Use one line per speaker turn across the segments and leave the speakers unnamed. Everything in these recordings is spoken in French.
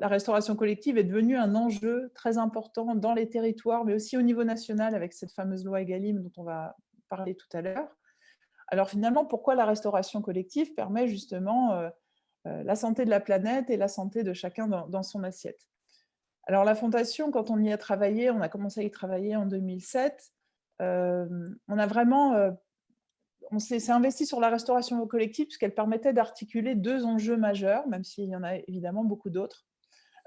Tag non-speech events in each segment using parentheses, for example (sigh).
la restauration collective est devenue un enjeu très important dans les territoires, mais aussi au niveau national avec cette fameuse loi Egalim dont on va parler tout à l'heure. Alors finalement, pourquoi la restauration collective permet justement euh, euh, la santé de la planète et la santé de chacun dans, son assiette? Alors la Fondation, quand on y a travaillé, on a commencé à y travailler en 2007, euh, on a vraiment on s'est investi sur la restauration collective puisqu'elle permettait d'articuler deux enjeux majeurs, même s'il y en a évidemment beaucoup d'autres,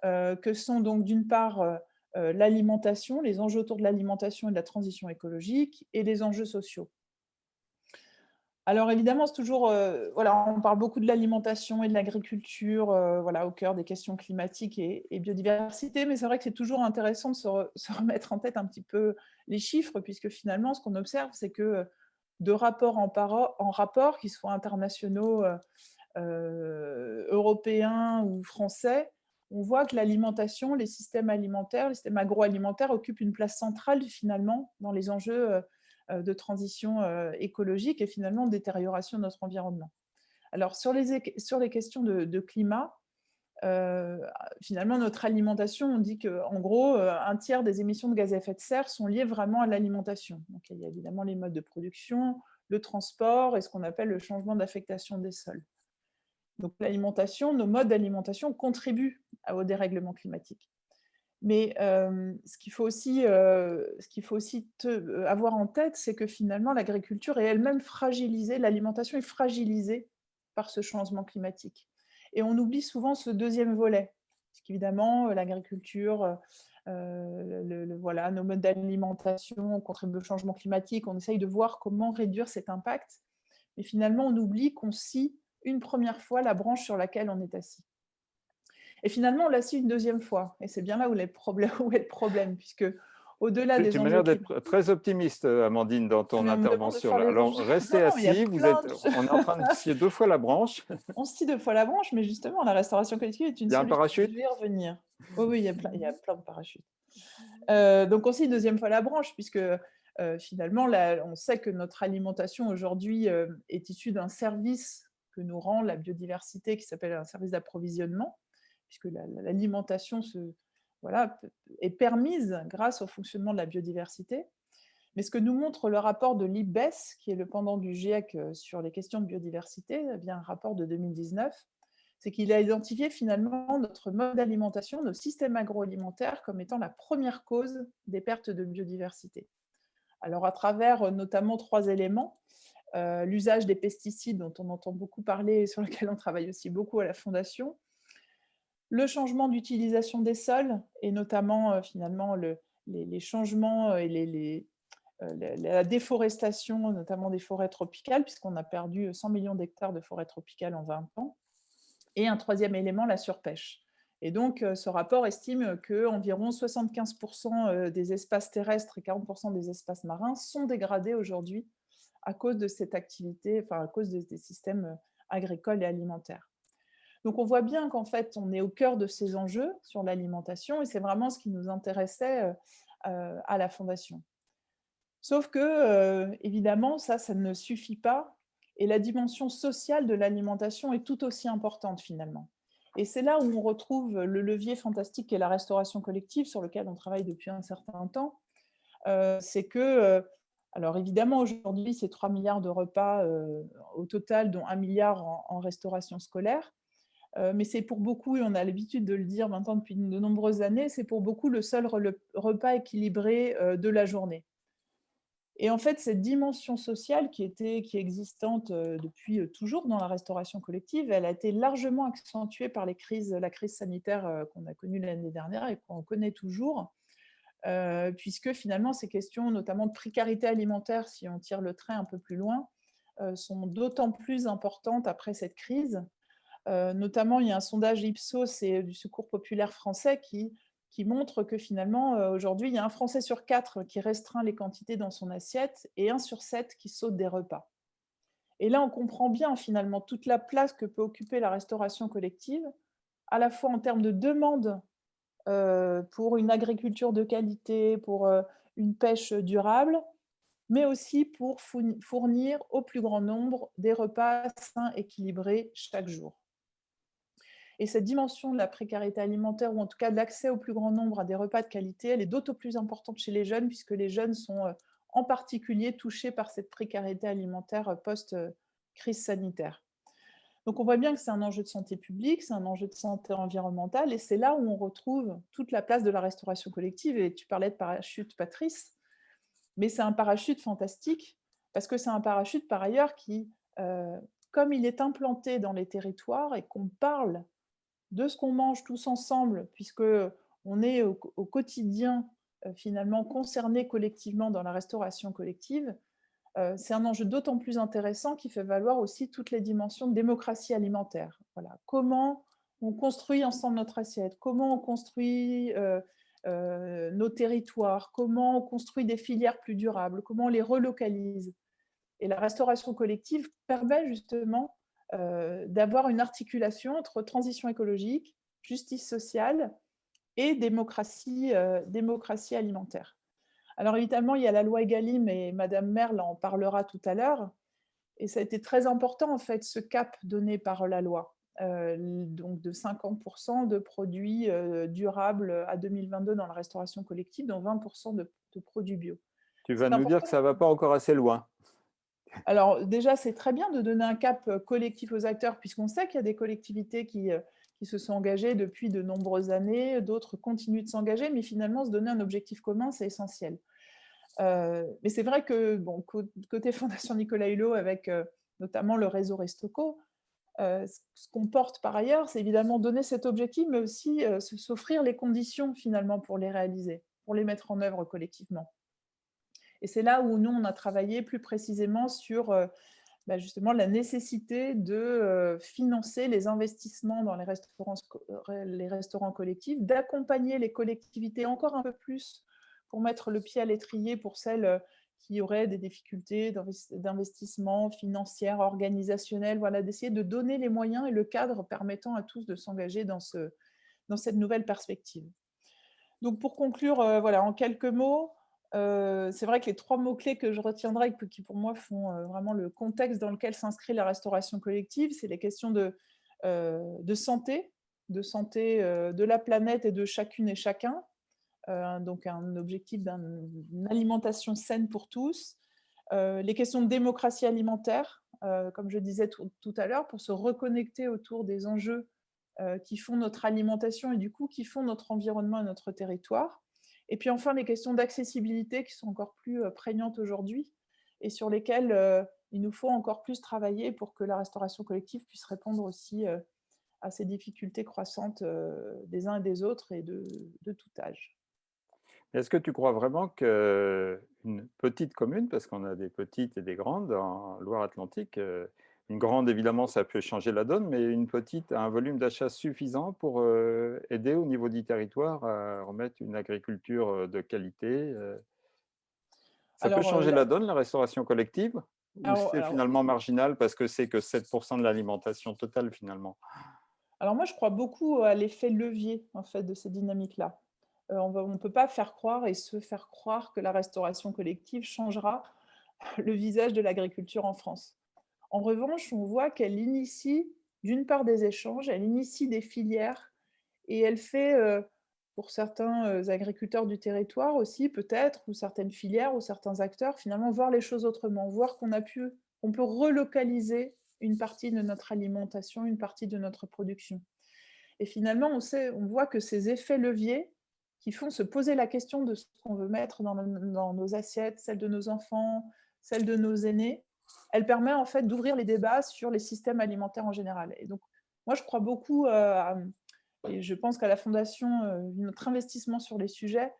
que sont donc d'une part euh, euh, l'alimentation, les enjeux autour de l'alimentation et de la transition écologique, et les enjeux sociaux. Alors évidemment, c'est toujours, voilà, on parle beaucoup de l'alimentation et de l'agriculture, voilà, au cœur des questions climatiques et, biodiversité, mais c'est vrai que c'est toujours intéressant de se, remettre en tête un petit peu les chiffres, puisque finalement, ce qu'on observe, c'est que de rapport en, en rapport, qu'ils soient internationaux, euh, euh, européens ou français, on voit que l'alimentation, les systèmes alimentaires, les systèmes agroalimentaires occupent une place centrale finalement dans les enjeux euh, de transition écologique et finalement de détérioration de notre environnement. Alors sur les, questions de climat, euh, finalement, notre alimentation, on dit qu'en gros, euh, un tiers des émissions de gaz à effet de serre sont liées vraiment à l'alimentation. Il y a évidemment les modes de production, le transport et ce qu'on appelle le changement d'affectation des sols. Donc, l'alimentation, nos modes d'alimentation contribuent au dérèglement climatique. Mais euh, ce qu'il faut aussi, ce qu'il faut aussi avoir en tête, c'est que finalement, l'agriculture est elle-même fragilisée, l'alimentation est fragilisée par ce changement climatique. Et on oublie souvent ce deuxième volet, parce qu'évidemment, euh, l'agriculture, euh, euh, voilà, nos modes d'alimentation contribuent au changement climatique, on essaye de voir comment réduire cet impact, mais finalement, on oublie qu'on scie une première fois la branche sur laquelle on est assis. Et finalement, on la scie une deuxième fois, et c'est bien là où, (laughs) est le problème, puisque au-delà des
Tu m'as l'air d'être très optimiste, Amandine, dans ton intervention. Alors, restez assis, vous êtes, on est en train de scier deux fois la branche. (laughs)
On scie deux fois la branche, mais justement, la restauration collective est une
il y a un parachute?
Je vais revenir. Oui, oui, il y a plein, il y a plein de parachutes. Euh, donc, on scie une deuxième fois la branche, puisque euh, finalement, on sait que notre alimentation aujourd'hui euh, est issue d'un service que nous rend la biodiversité, qui s'appelle un service d'approvisionnement, puisque l'alimentation se voilà, est permise grâce au fonctionnement de la biodiversité. Mais ce que nous montre le rapport de l'IBES, qui est le pendant du GIEC euh, sur les questions de biodiversité, eh bien un rapport de 2019, c'est qu'il a identifié finalement notre mode d'alimentation, nos systèmes agroalimentaires, comme étant la première cause des pertes de biodiversité. Alors à travers euh, notamment trois éléments, euh, l'usage des pesticides dont on entend beaucoup parler et sur (laughs) lequel on travaille aussi beaucoup à la Fondation, le changement d'utilisation des sols, et notamment euh, finalement les, changements euh, et la déforestation, notamment des forêts tropicales, puisqu'on a perdu 100 millions d'hectares de forêts tropicales en 20 ans. Et un troisième élément, la surpêche. Et donc, ce rapport estime qu'environ 75% des espaces terrestres et 40% des espaces marins sont dégradés aujourd'hui à cause de cette activité, enfin à cause des systèmes agricoles et alimentaires. Donc, on voit bien qu'en fait, on est au cœur de ces enjeux sur l'alimentation et c'est vraiment ce qui nous intéressait euh, euh, à la Fondation. Sauf que, euh, évidemment, ça, ça ne suffit pas et la dimension sociale de l'alimentation est tout aussi importante finalement. Et c'est là où on retrouve le levier fantastique qu'est la restauration collective, sur lequel on travaille depuis un certain temps. c'est que, alors évidemment, aujourd'hui, c'est 3 milliards de repas au total, dont 1 milliard en restauration scolaire. Euh, mais c'est pour beaucoup, et on a l'habitude de le dire maintenant depuis de nombreuses années, c'est pour beaucoup le seul repas équilibré euh, de la journée. Et en fait, cette dimension sociale qui, était, qui est existante euh, depuis toujours dans la restauration collective, elle a été largement accentuée par les crises, la crise sanitaire qu'on a connue l'année dernière et qu'on connaît toujours, puisque finalement ces questions, notamment de précarité alimentaire, si on tire le trait un peu plus loin, sont d'autant plus importantes après cette crise, euh, notamment, il y a un sondage Ipsos et du Secours populaire français qui, qui montre que finalement, euh, aujourd'hui, il y a un Français sur quatre qui restreint les quantités dans son assiette et un sur sept qui saute des repas. Et là, on comprend bien finalement toute la place que peut occuper la restauration collective, à la fois en termes de demande euh, pour une agriculture de qualité, pour une pêche durable, mais aussi pour fournir au plus grand nombre des repas sains, équilibrés chaque jour. Et cette dimension de la précarité alimentaire, ou en tout cas de l'accès au plus grand nombre à des repas de qualité, elle est d'autant plus importante chez les jeunes, puisque les jeunes sont euh, en particulier touchés par cette précarité alimentaire euh, post-crise sanitaire. Donc on voit bien que c'est un enjeu de santé publique, c'est un enjeu de santé environnementale, et c'est là où on retrouve toute la place de la restauration collective. Et tu parlais de parachute, Patrice, mais c'est un parachute fantastique, parce que c'est un parachute par ailleurs qui, euh, comme il est implanté dans les territoires et qu'on parle de ce qu'on mange tous ensemble, puisque on est au, quotidien euh, finalement concernés collectivement dans la restauration collective, c'est un enjeu d'autant plus intéressant qui fait valoir aussi toutes les dimensions de démocratie alimentaire. Voilà. Comment on construit ensemble notre assiette, comment on construit euh, nos territoires, comment on construit des filières plus durables, comment on les relocalise. Et la restauration collective permet justement d'avoir une articulation entre transition écologique, justice sociale et démocratie, démocratie alimentaire. Alors évidemment, il y a la loi Egalim et Madame Merle en parlera tout à l'heure. Et ça a été très important, en fait, ce cap donné par la loi, euh, donc de 50% de produits euh, durables à 2022 dans la restauration collective, dont 20% de, produits bio.
Tu vas nous dire que ça ne va pas encore assez loin.
Alors déjà, c'est très bien de donner un cap euh, collectif aux acteurs, puisqu'on sait qu'il y a des collectivités qui, qui se sont engagées depuis de nombreuses années, d'autres continuent de s'engager, mais finalement, se donner un objectif commun, c'est essentiel. Euh, mais c'est vrai que, côté (laughs) Fondation Nicolas Hulot, avec euh, notamment le réseau Restoco, euh, ce qu'on porte par ailleurs, c'est évidemment donner cet objectif, mais aussi s'offrir les conditions finalement pour les réaliser, pour les mettre en œuvre collectivement. Et c'est là où nous, on a travaillé plus précisément sur bah, justement la nécessité de financer les investissements dans les restaurants collectifs, d'accompagner les collectivités encore un peu plus pour mettre le pied à l'étrier pour celles euh, qui auraient des difficultés d'investissement financière, organisationnel, voilà, d'essayer de donner les moyens et le cadre permettant à tous de s'engager dans, ce, dans cette nouvelle perspective. Donc pour conclure, euh, voilà, en quelques mots, euh, c'est vrai que les trois mots-clés que je retiendrai, qui pour moi font vraiment le contexte dans lequel s'inscrit la restauration collective, c'est les questions de, santé, de santé de la planète et de chacune et chacun, donc un objectif d'une alimentation saine pour tous. Euh, les questions de démocratie alimentaire, euh, comme je disais tout, à l'heure, pour se reconnecter autour des enjeux qui font notre alimentation et du coup qui font notre environnement et notre territoire. Et puis enfin, les questions d'accessibilité qui sont encore plus prégnantes aujourd'hui et sur lesquelles il nous faut encore plus travailler pour que la restauration collective puisse répondre aussi à ces difficultés croissantes des uns et des autres et de tout âge.
Est-ce que tu crois vraiment qu'une petite commune, parce qu'on a des petites et des grandes en Loire-Atlantique, euh, une grande, évidemment, ça peut changer la donne, mais une petite a un volume d'achat suffisant pour euh, aider au niveau du territoire à remettre une agriculture euh, de qualité Ça peut changer la donne, la restauration collective? Ou c'est finalement marginal parce que c'est que 7% de l'alimentation totale, finalement?
Alors moi, je crois beaucoup à l'effet levier, en fait, de ces dynamiques-là. Euh, on ne peut pas faire croire et se faire croire que la restauration collective changera (laughs) le visage de l'agriculture en France. En revanche, on voit qu'elle initie d'une part des échanges, elle initie des filières et elle fait, euh, pour certains euh, agriculteurs du territoire aussi peut-être, ou certaines filières, ou certains acteurs, finalement voir les choses autrement, voir qu'on peut relocaliser une partie de notre alimentation, une partie de notre production. Et finalement, on, on voit que ces effets leviers, qui font se poser la question de ce qu'on veut mettre dans, nos assiettes, celles de nos enfants, celles de nos aînés, elle permet en fait d'ouvrir les débats sur les systèmes alimentaires en général. Et donc, moi, je crois beaucoup, euh, et je pense qu'à la Fondation, euh, notre investissement sur les sujets,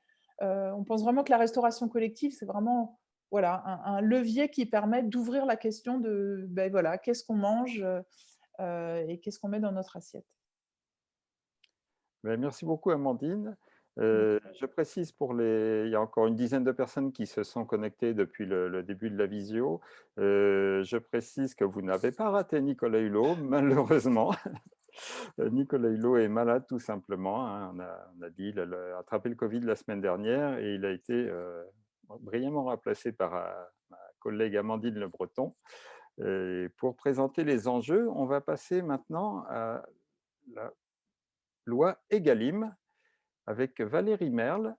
euh, on pense vraiment que la restauration collective, c'est vraiment voilà, un, levier qui permet d'ouvrir la question de ben, voilà, qu'est-ce qu'on mange et qu'est-ce qu'on met dans notre assiette.
Ben, merci beaucoup, Amandine. Euh, je précise pour les... Il y a encore une dizaine de personnes qui se sont connectées depuis le, début de la visio. Euh, je précise que vous n'avez pas raté Nicolas Hulot, malheureusement. (laughs) Euh, Nicolas Hulot est malade tout simplement. Hein. On, a, dit qu'il a attrapé le Covid la semaine dernière et il a été brillamment remplacé par ma collègue Amandine Le Breton. pour présenter les enjeux, on va passer maintenant à la loi EGalim avec Valérie Merle,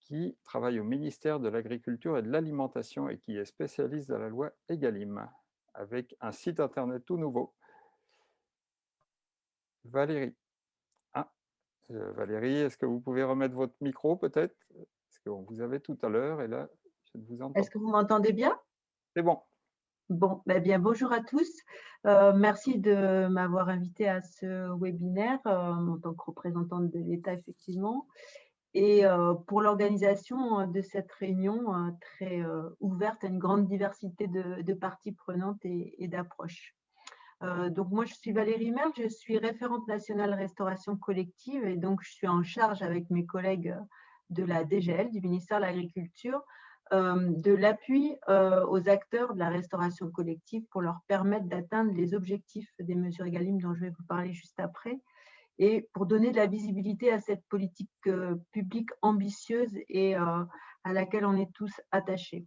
qui travaille au ministère de l'Agriculture et de l'Alimentation et qui est spécialiste de la loi EGalim, avec un site internet tout nouveau. Valérie. Ah, euh, Valérie, est-ce que vous pouvez remettre votre micro peut-être? Parce qu'on vous avait tout à l'heure et là, je ne vous entends
Est-ce que vous m'entendez bien?
C'est bon.
Bon, ben bien, bonjour à tous. Euh, merci de m'avoir invité à ce webinaire euh, en tant que représentante de l'État, effectivement, et euh, pour l'organisation de cette réunion très ouverte à une grande diversité de, parties prenantes et, et d'approches. donc, moi, je suis Valérie Merle, je suis référente nationale restauration collective et donc je suis en charge avec mes collègues de la DGL, du ministère de l'Agriculture, de l'appui euh, aux acteurs de la restauration collective pour leur permettre d'atteindre les objectifs des mesures EGalim dont je vais vous parler juste après et pour donner de la visibilité à cette politique euh, publique ambitieuse et à laquelle on est tous attachés.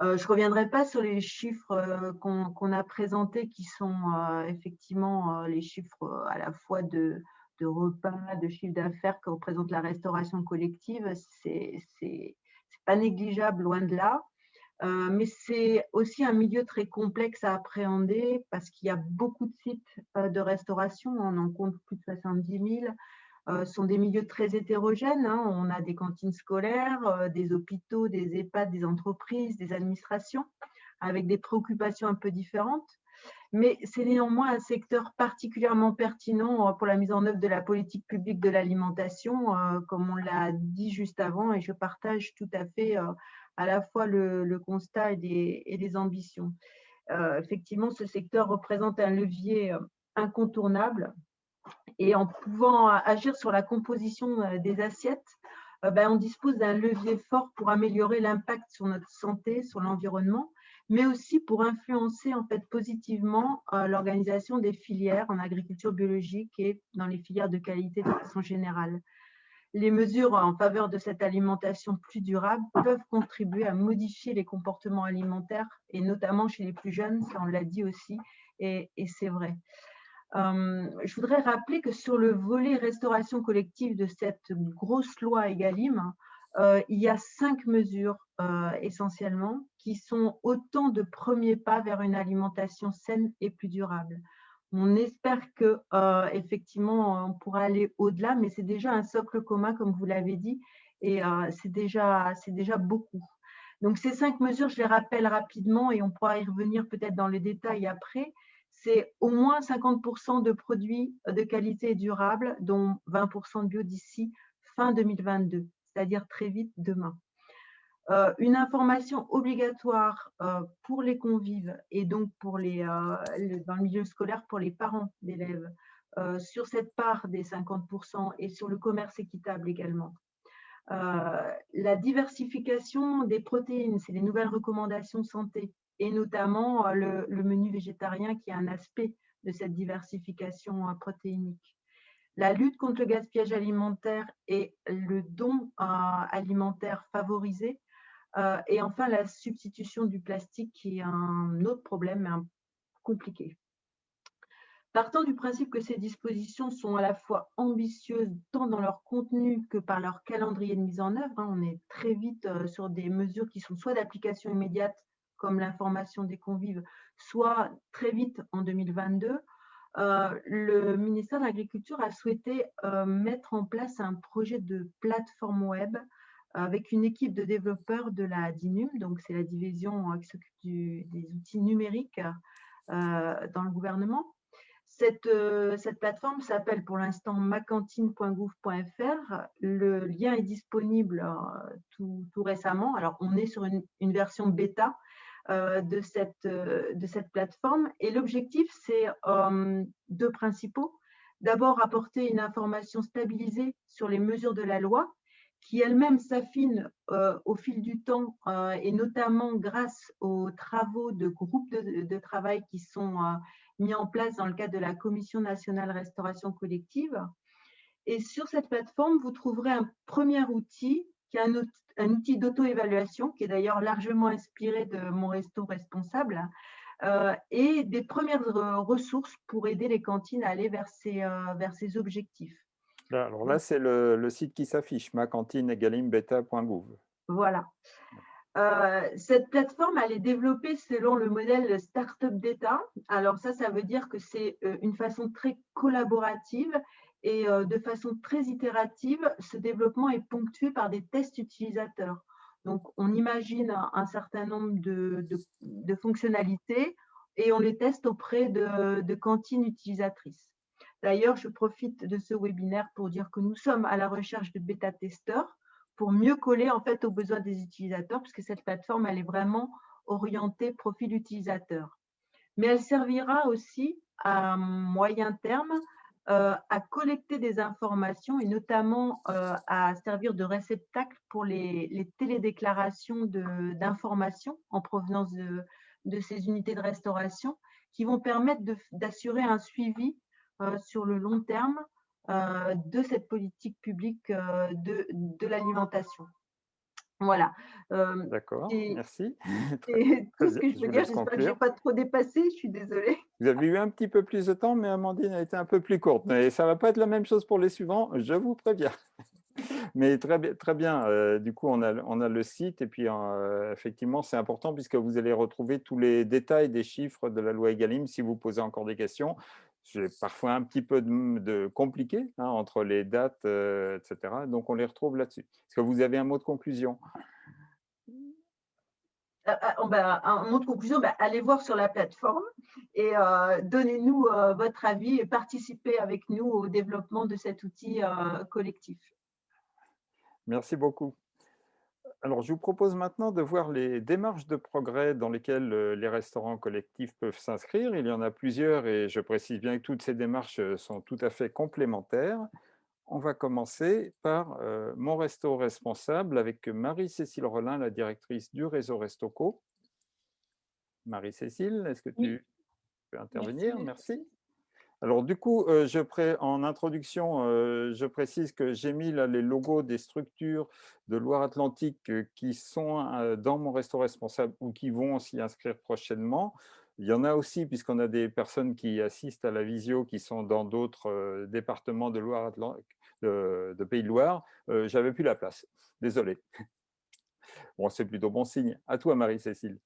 je ne reviendrai pas sur les chiffres qu'on a présentés qui sont effectivement les chiffres à la fois de, de repas, de chiffre d'affaires que représente la restauration collective. C'est pas négligeable, loin de là. Euh, mais c'est aussi un milieu très complexe à appréhender parce qu'il y a beaucoup de sites euh, de restauration, on en compte plus de 70 000. Euh, ce sont des milieux très hétérogènes. Hein. On a des cantines scolaires, des hôpitaux, des EHPAD, des entreprises, des administrations, avec des préoccupations un peu différentes. Mais c'est néanmoins un secteur particulièrement pertinent pour la mise en œuvre de la politique publique de l'alimentation, comme on l'a dit juste avant, et je partage tout à fait à la fois le, constat et les, ambitions. effectivement, ce secteur représente un levier incontournable et en pouvant agir sur la composition des assiettes, ben, on dispose d'un levier fort pour améliorer l'impact sur notre santé, sur l'environnement, mais aussi pour influencer en fait positivement euh, l'organisation des filières en agriculture biologique et dans les filières de qualité de façon générale. Les mesures en faveur de cette alimentation plus durable peuvent contribuer à modifier les comportements alimentaires et notamment chez les plus jeunes, ça on l'a dit aussi, et, c'est vrai. Euh, je voudrais rappeler que sur le volet restauration collective de cette grosse loi EGalim, euh, il y a cinq mesures euh, essentiellement qui sont autant de premiers pas vers une alimentation saine et plus durable. On espère que euh, effectivement on pourra aller au-delà, mais c'est déjà un socle commun comme vous l'avez dit, et c'est déjà déjà beaucoup. Donc ces cinq mesures, je les rappelle rapidement et on pourra y revenir peut-être dans les détails après. C'est au moins 50% de produits de qualité durable, dont 20% de bio d'ici fin 2022 c'est-à-dire très vite demain. Euh, une information obligatoire euh, pour les convives et donc pour les, euh, dans le milieu scolaire pour les parents d'élèves sur cette part des 50% et sur le commerce équitable également. la diversification des protéines, c'est les nouvelles recommandations santé et notamment le, le, menu végétarien qui est un aspect de cette diversification protéinique la lutte contre le gaspillage alimentaire et le don euh, alimentaire favorisé, euh, et enfin la substitution du plastique qui est un autre problème compliqué. Partant du principe que ces dispositions sont à la fois ambitieuses tant dans leur contenu que par leur calendrier de mise en œuvre, hein, on est très vite euh, sur des mesures qui sont soit d'application immédiate comme l'information des convives, soit très vite en 2022, euh, le ministère de l'Agriculture a souhaité euh, mettre en place un projet de plateforme web avec une équipe de développeurs de la DINUM, donc c'est la division euh, qui s'occupe des outils numériques dans le gouvernement. Cette, plateforme s'appelle pour l'instant macantine.gouv.fr. Le lien est disponible tout, récemment. Alors, on est sur une, version bêta, euh, de, cette, euh, de cette plateforme. Et l'objectif, c'est euh, deux principaux. D'abord, apporter une information stabilisée sur les mesures de la loi, qui elle-même s'affine au fil du temps, et notamment grâce aux travaux de groupes de, de travail qui sont mis en place dans le cadre de la Commission nationale restauration collective. Et sur cette plateforme, vous trouverez un premier outil qui est un, outil d'auto-évaluation, qui est d'ailleurs largement inspiré de mon resto responsable, et des premières ressources pour aider les cantines à aller vers ces, vers ces objectifs.
alors là, c'est le, site qui s'affiche, macantineegalimbeta.gouv.
Voilà. cette plateforme, elle est développée selon le modèle Startup d'État. Alors ça, ça veut dire que c'est une façon très collaborative et de façon très itérative, ce développement est ponctué par des tests utilisateurs. Donc, on imagine un, certain nombre de, fonctionnalités et on les teste auprès de, cantines utilisatrices. D'ailleurs, je profite de ce webinaire pour dire que nous sommes à la recherche de bêta-testeurs pour mieux coller en fait aux besoins des utilisateurs, puisque cette plateforme, elle est vraiment orientée profil utilisateur. Mais elle servira aussi à moyen terme euh, à collecter des informations et notamment euh, à servir de réceptacle pour les, télédéclarations d'informations en provenance de, ces unités de restauration qui vont permettre d'assurer un suivi euh, sur le long terme de cette politique publique de l'alimentation. Voilà.
D'accord, merci. (laughs)
C'est tout ce que je peux dire. J'espère que je n'ai pas trop dépassé. Je suis désolée.
Vous avez eu un petit peu plus de temps, mais Amandine a été un peu plus courte. Mais ça ne va pas être la même chose pour les suivants, je vous préviens. (laughs) Mais très bien, très bien. du coup, on a, on a le site et puis effectivement, c'est important puisque vous allez retrouver tous les détails des chiffres de la loi Egalim si vous posez encore des questions j'ai parfois un petit peu de, compliqué hein, entre les dates, euh, etc. Donc, on les retrouve là-dessus. Est-ce que vous avez un mot de conclusion?
Euh, euh, un mot de conclusion, bah, allez voir sur la plateforme et donnez-nous votre avis et participez avec nous au développement de cet outil collectif.
Merci beaucoup. Alors, je vous propose maintenant de voir les démarches de progrès dans lesquelles les restaurants collectifs peuvent s'inscrire. Il y en a plusieurs et je précise bien que toutes ces démarches sont tout à fait complémentaires. On va commencer par euh, Mon Resto Responsable avec Marie-Cécile Rollin, la directrice du réseau Restoco. Marie-Cécile, est-ce que tu peux intervenir? Merci. Alors du coup, euh, je en introduction, euh, je précise que j'ai mis là les logos des structures de Loire-Atlantique euh, qui sont dans mon resto responsable ou qui vont s'y inscrire prochainement. Il y en a aussi, puisqu'on a des personnes qui assistent à la visio qui sont dans d'autres départements de Loire-Atlantique, de, de, Pays de Loire. J'avais plus la place, désolé. Bon, c'est plutôt bon signe. À toi, Marie-Cécile.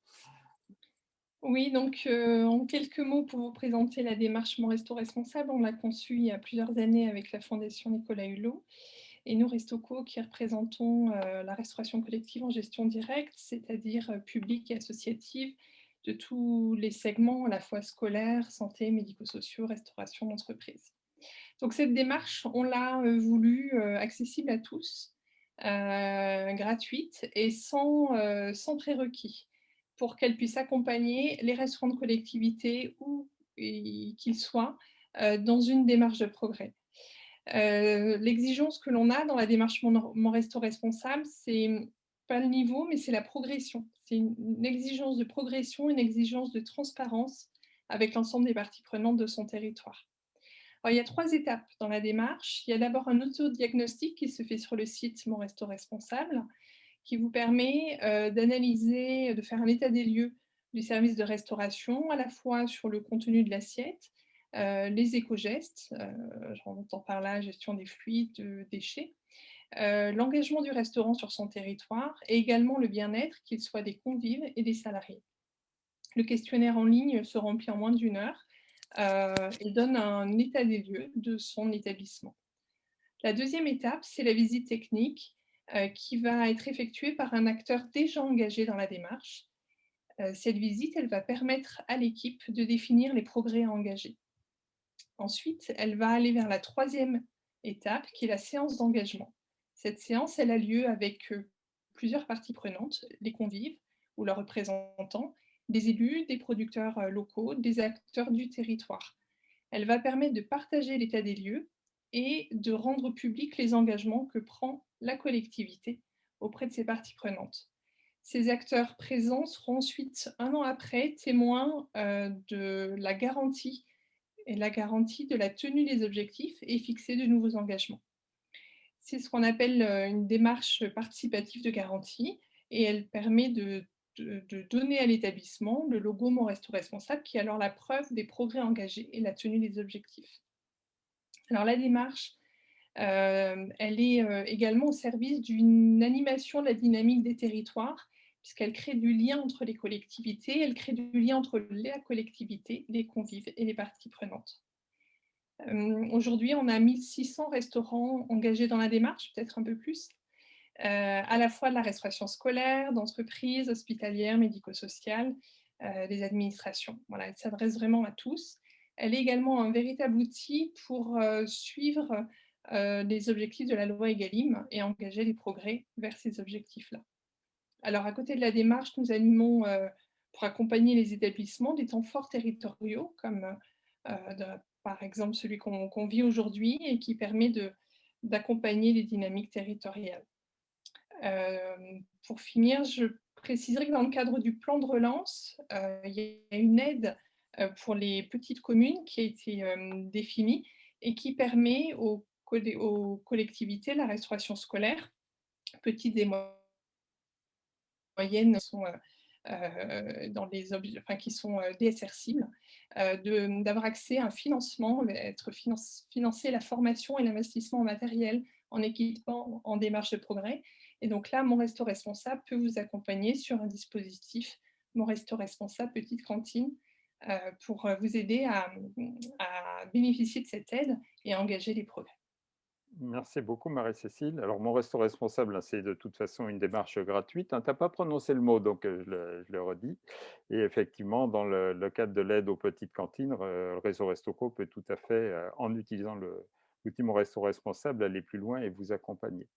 Oui, donc euh, en quelques mots pour vous présenter la démarche Mon Resto Responsable, on l'a conçue il y a plusieurs années avec la Fondation Nicolas Hulot et nous, Restoco, qui représentons euh, la restauration collective en gestion directe, c'est-à-dire euh, publique et associative, de tous les segments, à la fois scolaire, santé, médico-sociaux, restauration d'entreprise. Donc cette démarche, on l'a voulu accessible à tous, gratuite et sans, sans prérequis pour qu'elle puisse accompagner les restaurants de collectivité, où qu'ils soient, euh, dans une démarche de progrès. Euh, l'exigence que l'on a dans la démarche Mon, Resto Responsable, c'est pas le niveau, mais c'est la progression. C'est une, exigence de progression, une exigence de transparence avec l'ensemble des parties prenantes de son territoire. il y a trois étapes dans la démarche. Il y a d'abord un autodiagnostic qui se fait sur le site Mon Resto Responsable qui vous permet euh, d'analyser, de faire un état des lieux du service de restauration, à la fois sur le contenu de l'assiette, euh, les éco-gestes, euh, j'entends par là gestion des fluides, déchets, l'engagement du restaurant sur son territoire et également le bien-être, qu'il soit des convives et des salariés. Le questionnaire en ligne se remplit en moins d'une heure et donne un état des lieux de son établissement. La deuxième étape, c'est la visite technique euh, qui va être effectuée par un acteur déjà engagé dans la démarche. Euh, cette visite, elle va permettre à l'équipe de définir les progrès à engager. Ensuite, elle va aller vers la troisième étape, qui est la séance d'engagement. Cette séance, elle a lieu avec euh, plusieurs parties prenantes, les convives ou leurs représentants, des élus, des producteurs locaux, des acteurs du territoire. Elle va permettre de partager l'état des lieux et de rendre public les engagements que prend la collectivité auprès de ses parties prenantes. Ces acteurs présents seront ensuite, un an après, témoins euh, de la garantie et la garantie de la tenue des objectifs et fixer de nouveaux engagements. C'est ce qu'on appelle euh, une démarche participative de garantie et elle permet de de, donner à l'établissement le logo Mon Resto Responsable, qui est alors la preuve des progrès engagés et la tenue des objectifs. Alors la démarche, euh, elle est euh, également au service d'une animation de la dynamique des territoires, puisqu'elle crée du lien entre les collectivités, elle crée du lien entre la collectivité, les convives et les parties prenantes. Euh, aujourd'hui, on a 1600 restaurants engagés dans la démarche, peut-être un peu plus, à la fois de la restauration scolaire, d'entreprises, hospitalières, médico-sociales, des administrations. Voilà, elle s'adresse vraiment à tous. Elle est également un véritable outil pour suivre les objectifs de la loi EGalim et engager les progrès vers ces objectifs-là. Alors, à côté de la démarche, nous animons, pour accompagner les établissements, des temps forts territoriaux, comme par exemple celui qu'on vit aujourd'hui et qui permet d'accompagner les dynamiques territoriales. pour finir, je préciserai que dans le cadre du plan de relance, il y a une aide euh, pour les petites communes qui a été euh, définie et qui permet aux, collectivités la restauration scolaire, petites et moyennes sont euh, dans les qui sont DSR cibles, d'avoir accès à un financement, être financer la formation et l'investissement en matériel, en équipement, en démarche de progrès. Et donc là, Mon Resto Responsable peut vous accompagner sur un dispositif Mon Resto Responsable Petite Cantine euh, pour euh, vous aider à, bénéficier de cette aide et à engager les progrès.
Merci beaucoup Marie-Cécile. Alors mon resto responsable, hein, c'est de toute façon une démarche gratuite. Hein. Tu n'as pas prononcé le mot, donc euh, je le, redis. Et effectivement, dans le, cadre de l'aide aux petites cantines, le réseau Restoco peut tout à fait, en utilisant l'outil Mon Resto Responsable, aller plus loin et vous accompagner.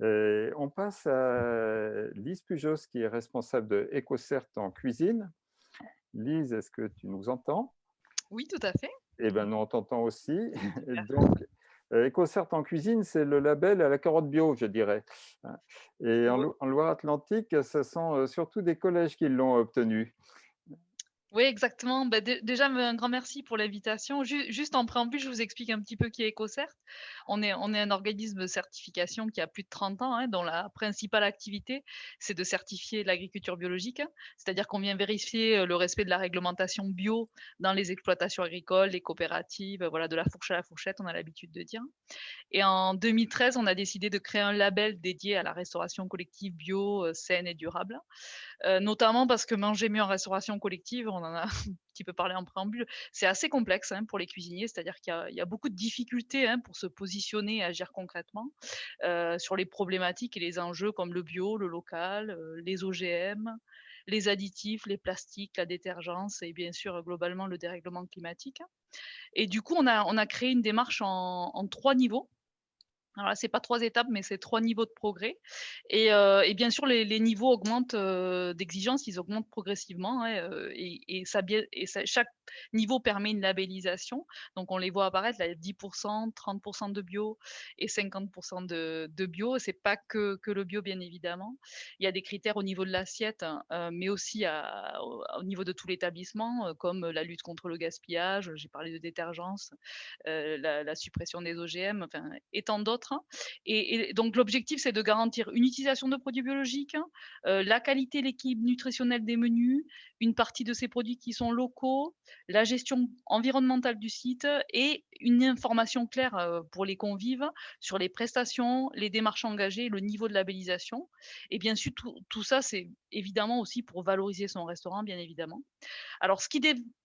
on passe à Lise Pujos, qui est responsable de EcoCert en cuisine. Lise, est-ce que tu nous entends?
Oui, tout à fait.
Eh bien, nous on t'entend aussi. (laughs) Donc, euh, EcoCert en cuisine, c'est le label à la carotte bio, je dirais. Hein. Et en, en Loire-Atlantique, ce sont euh, surtout des collèges qui l'ont obtenu.
Oui, exactement. Bah, déjà, un grand merci pour l'invitation. juste en préambule, je vous explique un petit peu qui est EcoCert. On est, on est un organisme de certification qui a plus de 30 ans, hein, dont la principale activité, c'est de certifier l'agriculture biologique. Hein. C'est-à-dire qu'on vient vérifier euh, le respect de la réglementation bio dans les exploitations agricoles, les coopératives, voilà, de la fourche à la fourchette, on a l'habitude de dire. Et en 2013, on a décidé de créer un label dédié à la restauration collective bio, euh, saine et durable. Euh, notamment parce que manger mieux en restauration collective, en a (laughs) un petit peu parlé en préambule, c'est assez complexe hein, pour les cuisiniers, c'est-à-dire qu'il y, a beaucoup de difficultés hein, pour se positionner et agir concrètement euh, sur les problématiques et les enjeux comme le bio, le local, euh, les OGM, les additifs, les plastiques, la détergence et bien sûr globalement le dérèglement climatique. Et du coup, on a, créé une démarche en trois niveaux. Alors c'est pas trois étapes, mais c'est trois niveaux de progrès. Et, euh, bien sûr, les, niveaux augmentent euh, d'exigence, ils augmentent progressivement. Hein, euh, et, ça, et chaque niveau permet une labellisation. Donc, on les voit apparaître, là, 10%, 30% de bio et 50% de, de bio. C'est pas que, que, le bio, bien évidemment. Il y a des critères au niveau de l'assiette, hein, mais aussi au, niveau de tout l'établissement, comme la lutte contre le gaspillage, j'ai parlé de détergence, la, la, suppression des OGM, enfin, et tant d'autres Hein. Et, donc l'objectif, c'est de garantir une utilisation de produits biologiques, hein, euh, la qualité, l'équilibre nutritionnel des menus, une partie de ces produits qui sont locaux, la gestion environnementale du site et une information claire euh, pour les convives sur les prestations, les démarches engagées, le niveau de labellisation. Et bien sûr, tout, ça, c'est évidemment aussi pour valoriser son restaurant, bien évidemment. Alors, ce qui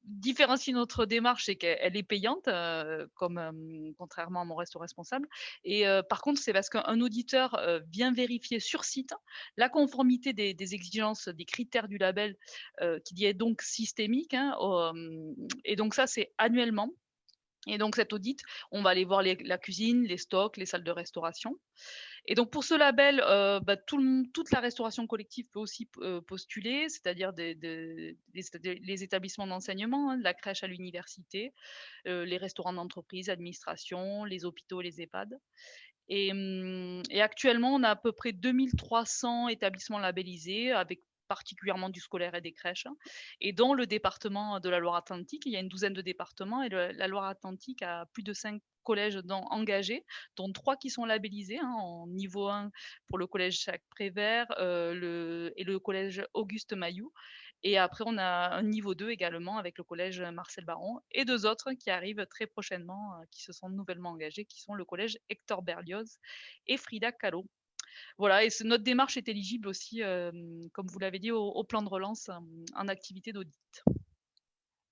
différencie notre démarche, c'est qu'elle est payante, euh, comme contrairement à mon resto responsable. Et par contre, c'est parce qu'un auditeur vient vérifier sur site la conformité des, des exigences, des critères du label qui est donc systémique. Hein, et donc ça, c'est annuellement. Et donc cet audit, on va aller voir la cuisine, les stocks, les salles de restauration. Et donc pour ce label, bah, toute la restauration collective peut aussi postuler, c'est-à-dire les établissements d'enseignement, hein, la crèche à l'université, les restaurants d'entreprise, administration, les hôpitaux, les EHPAD. Et, mmh, et, actuellement, on a à peu près 2300 établissements labellisés avec particulièrement du scolaire et des crèches. Hein. Et dans le département de la Loire-Atlantique, il y a une douzaine de départements et la Loire-Atlantique a plus de 50 collèges engagés, dont trois qui sont labellisés hein, en niveau 1 pour le collège Jacques Prévert le, et le collège Auguste Mailloux. Et après, on a un niveau 2 également avec le collège Marcel Baron et deux autres qui arrivent très prochainement, qui se sont nouvellement engagés, qui sont le collège Hector Berlioz et Frida Kahlo. Voilà, et notre démarche est éligible aussi, comme vous l'avez dit, au, plan de relance en activité d'audit.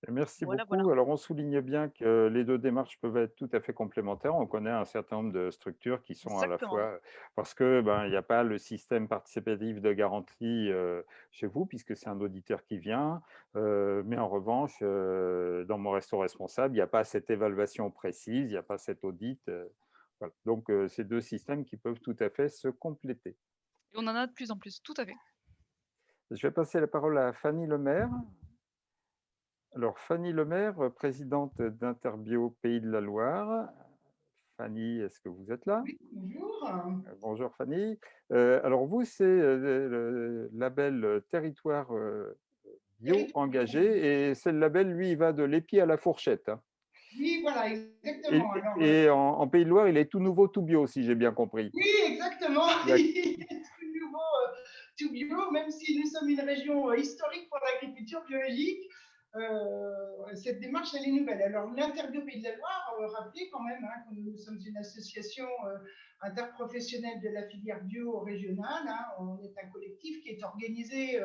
Merci beaucoup. Alors, on souligne bien que les deux démarches peuvent être tout à fait complémentaires. On connaît un certain nombre de structures qui sont à la fois parce que ben, il n'y a pas le système participatif de garantie chez vous, puisque c'est un auditeur qui vient. mais en revanche, dans mon resto responsable, il n'y a pas cette évaluation précise, il n'y a pas cet audit. Donc, c'est deux systèmes qui peuvent tout à fait se compléter.
Et on en a de plus en plus, tout à fait.
Je vais passer la parole à Fanny Lemaire. Alors, Fanny Lemaire, présidente d'Interbio Pays de la Loire. Fanny, est-ce que vous êtes là?
Oui, bonjour.
Euh, bonjour Fanny. Euh, alors vous, c'est euh, le label Territoire Bio Engagé et c'est le label, lui, il va de l'épi à la fourchette. Hein.
Oui, voilà, exactement.
Et, en, Pays de Loire, il est tout nouveau, tout bio, si j'ai bien compris.
Oui, exactement. (laughs) Il est tout nouveau, tout bio, même si nous sommes une région historique pour l'agriculture biologique. Euh, cette démarche, elle est nouvelle. Alors, l'Interbio Pays de la Loire, euh, rappelez quand même hein, que nous sommes une association euh, interprofessionnelle de la filière bio régionale. Hein. on est un collectif qui est organisé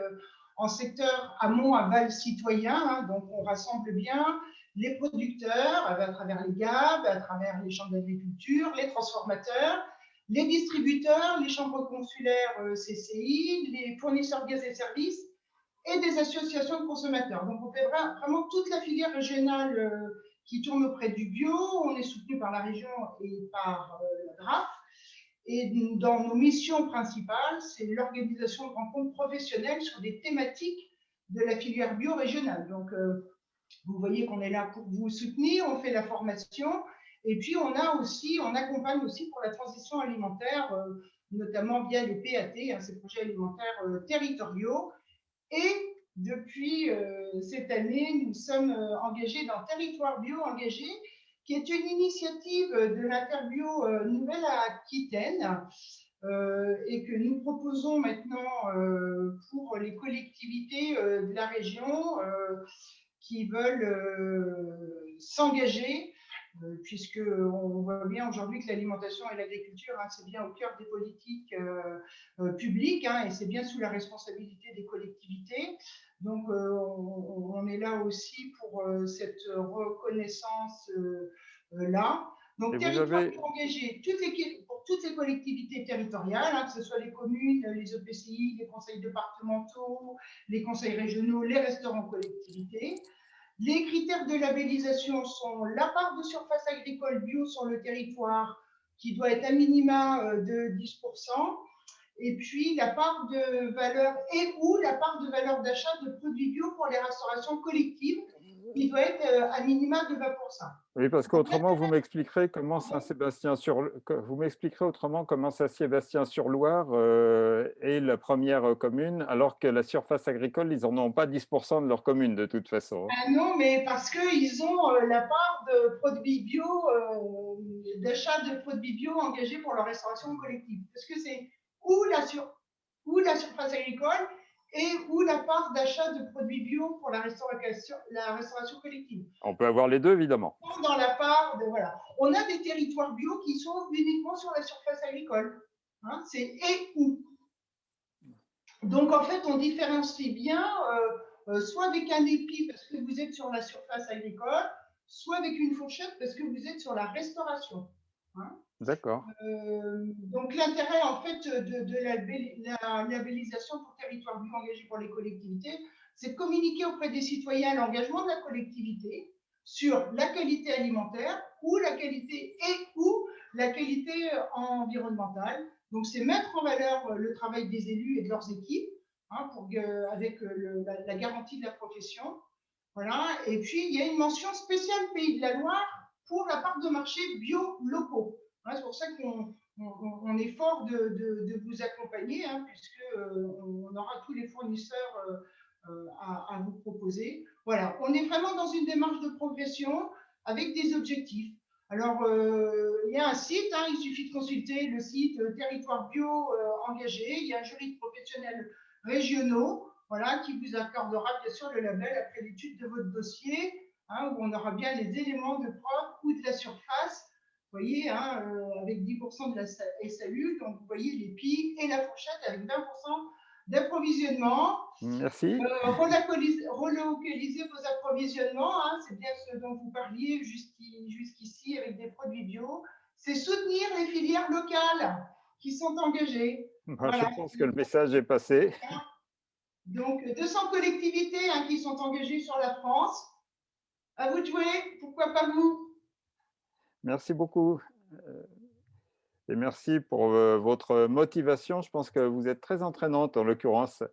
en secteur amont, aval, citoyen. Hein. donc, on rassemble bien les producteurs à travers les GAB, à travers les chambres d'agriculture, les transformateurs, les distributeurs, les chambres consulaires CCI, les fournisseurs de gaz et services et des associations de consommateurs. Donc, on fait vraiment toute la filière régionale euh, qui tourne auprès du bio. On est soutenu par la région et par euh, la DRAF. Et dans nos missions principales, c'est l'organisation de rencontres professionnelles sur des thématiques de la filière bio régionale. Donc, euh, vous voyez qu'on est là pour vous soutenir, on fait la formation, et puis on a aussi, on accompagne aussi pour la transition alimentaire, notamment via les PAT, hein, ces projets alimentaires territoriaux, et depuis euh, cette année, nous sommes euh, engagés dans Territoire Bio Engagé, qui est une initiative de l'Interbio euh, Nouvelle-Aquitaine et que nous proposons maintenant pour les collectivités de la région qui veulent s'engager euh, puisqu'on voit bien aujourd'hui que l'alimentation et l'agriculture, hein, c'est bien au cœur des politiques euh, euh, publiques hein, et c'est bien sous la responsabilité des collectivités. Donc, on, est là aussi pour cette reconnaissance-là. Donc, territoire engagé toutes les, pour toutes les collectivités territoriales, hein, que ce soit les communes, les EPCI, les conseils départementaux, les conseils régionaux, les restaurants collectivités. Les critères de labellisation sont la part de surface agricole bio sur le territoire, qui doit être à minima euh, de 10%, et puis la part de valeur et ou la part de valeur d'achat de produits bio pour les restaurations collectives, qui doit être euh, à minima de 20%.
Oui, parce qu'autrement, vous m'expliquerez comment Saint-Sébastien sur vous m'expliquerez autrement comment Saint-Sébastien sur Loire euh, est la première commune, alors que la surface agricole, ils n'en ont pas 10% de leur commune de toute façon.
Ah non, mais parce qu'ils ont euh, la part de produits bio, d'achat de produits bio engagés pour leur restauration collective. Parce que c'est ou la, sur, ou la surface agricole et ou la part d'achat de produits bio pour la restauration, la restauration collective.
On peut avoir les deux, évidemment.
Dans la part de, voilà. On a des territoires bio qui sont uniquement sur la surface agricole. Hein, c'est et ou. Donc, en fait, on différencie bien, euh, euh, soit avec un épi parce que vous êtes sur la surface agricole, soit avec une fourchette parce que vous êtes sur la restauration.
Hein. D'accord.
Euh, donc l'intérêt en fait de, la, labellisation pour territoire bio engagé pour les collectivités, c'est de communiquer auprès des citoyens l'engagement de la collectivité sur la qualité alimentaire ou la qualité et ou la qualité environnementale. Donc c'est mettre en valeur le travail des élus et de leurs équipes hein, pour, avec la, la, garantie de la profession. Voilà. Et puis il y a une mention spéciale Pays de la Loire pour la part de marché bio locaux. Hein, c'est pour ça qu'on est fort de, vous accompagner, hein, puisqu'on euh, aura tous les fournisseurs euh, euh, à, vous proposer. Voilà, on est vraiment dans une démarche de progression avec des objectifs. Alors, il y a un site, hein, il suffit de consulter le site Territoire Bio engagé. Il y a un jury de professionnels régionaux voilà, qui vous accordera bien sûr le label après l'étude de votre dossier, hein, où on aura bien les éléments de preuve ou de la surface. Vous voyez, hein, avec 10% de la SAU, donc vous voyez les pieds et la fourchette avec 20% d'approvisionnement.
Merci.
Euh, relocaliser, vos approvisionnements, hein, c'est bien ce dont vous parliez jusqu'ici avec des produits bio. C'est soutenir les filières locales qui sont engagées.
Je pense que le message est passé.
Donc, 200 collectivités hein, qui sont engagées sur la France. À vous de jouer, pourquoi pas vous?
Merci beaucoup. Euh, et merci pour euh, votre motivation. Je pense que vous êtes très entraînante en l'occurrence.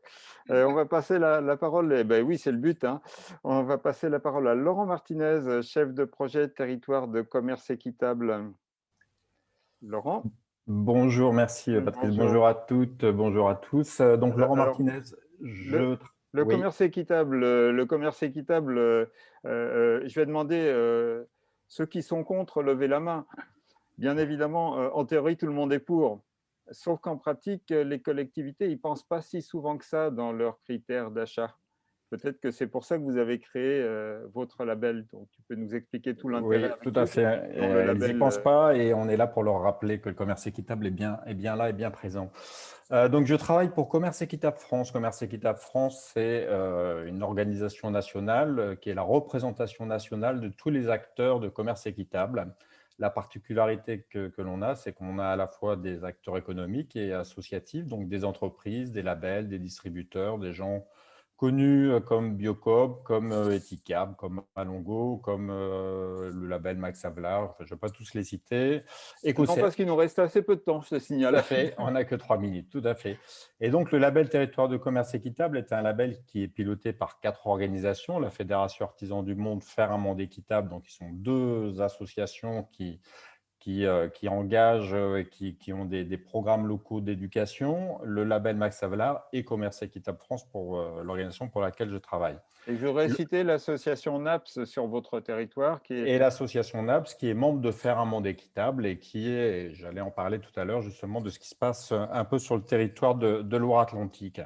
Euh, on va passer la, parole, et ben oui, c'est le but. Hein. On va passer la parole à Laurent Martinez, chef de projet territoire de commerce équitable. Laurent?
Bonjour, merci Patrice. Bonjour, à toutes, bonjour à tous. Donc Laurent Martinez,
je... Le, commerce équitable, le commerce équitable, euh, je vais demander ceux qui sont contre, levez la main. Bien évidemment, euh, en théorie, tout le monde est pour. Sauf qu'en pratique, les collectivités, ils ne pensent pas si souvent que ça dans leurs critères d'achat. Peut-être que c'est pour ça que vous avez créé euh, votre label. Donc, tu peux nous expliquer tout l'intérêt.
Oui, tout à fait. ils n'y pensent euh, pas et on est là pour leur rappeler que le commerce équitable est bien, est bien là et bien présent. donc, je travaille pour Commerce Équitable France. Commerce Équitable France, c'est une organisation nationale qui est la représentation nationale de tous les acteurs de commerce équitable. La particularité que, l'on a, c'est qu'on a à la fois des acteurs économiques et associatifs, donc des entreprises, des labels, des distributeurs, des gens connus euh, comme Biocob, comme euh, Eticab, comme Alongo, comme euh, le label Max Havelaar, je ne vais pas tous les citer.
non, parce qu'il nous reste assez peu de temps, je te signale.
Tout à fait, on n'a que trois minutes, tout à fait. Et donc, le label Territoire de commerce équitable est un label qui est piloté par quatre organisations, la Fédération Artisans du Monde, Faire un monde équitable, donc ils sont deux associations qui qui, euh, qui engagent euh, et qui, qui ont des, des, programmes locaux d'éducation, le label Max Havelaar et Commerce Équitable France pour euh, l'organisation pour laquelle je travaille.
Et je voudrais citer l'association NAPS sur votre territoire. Qui est...
Et l'association NAPS qui est membre de Faire un monde équitable et qui est, j'allais en parler tout à l'heure justement de ce qui se passe un peu sur le territoire de, de Loire-Atlantique.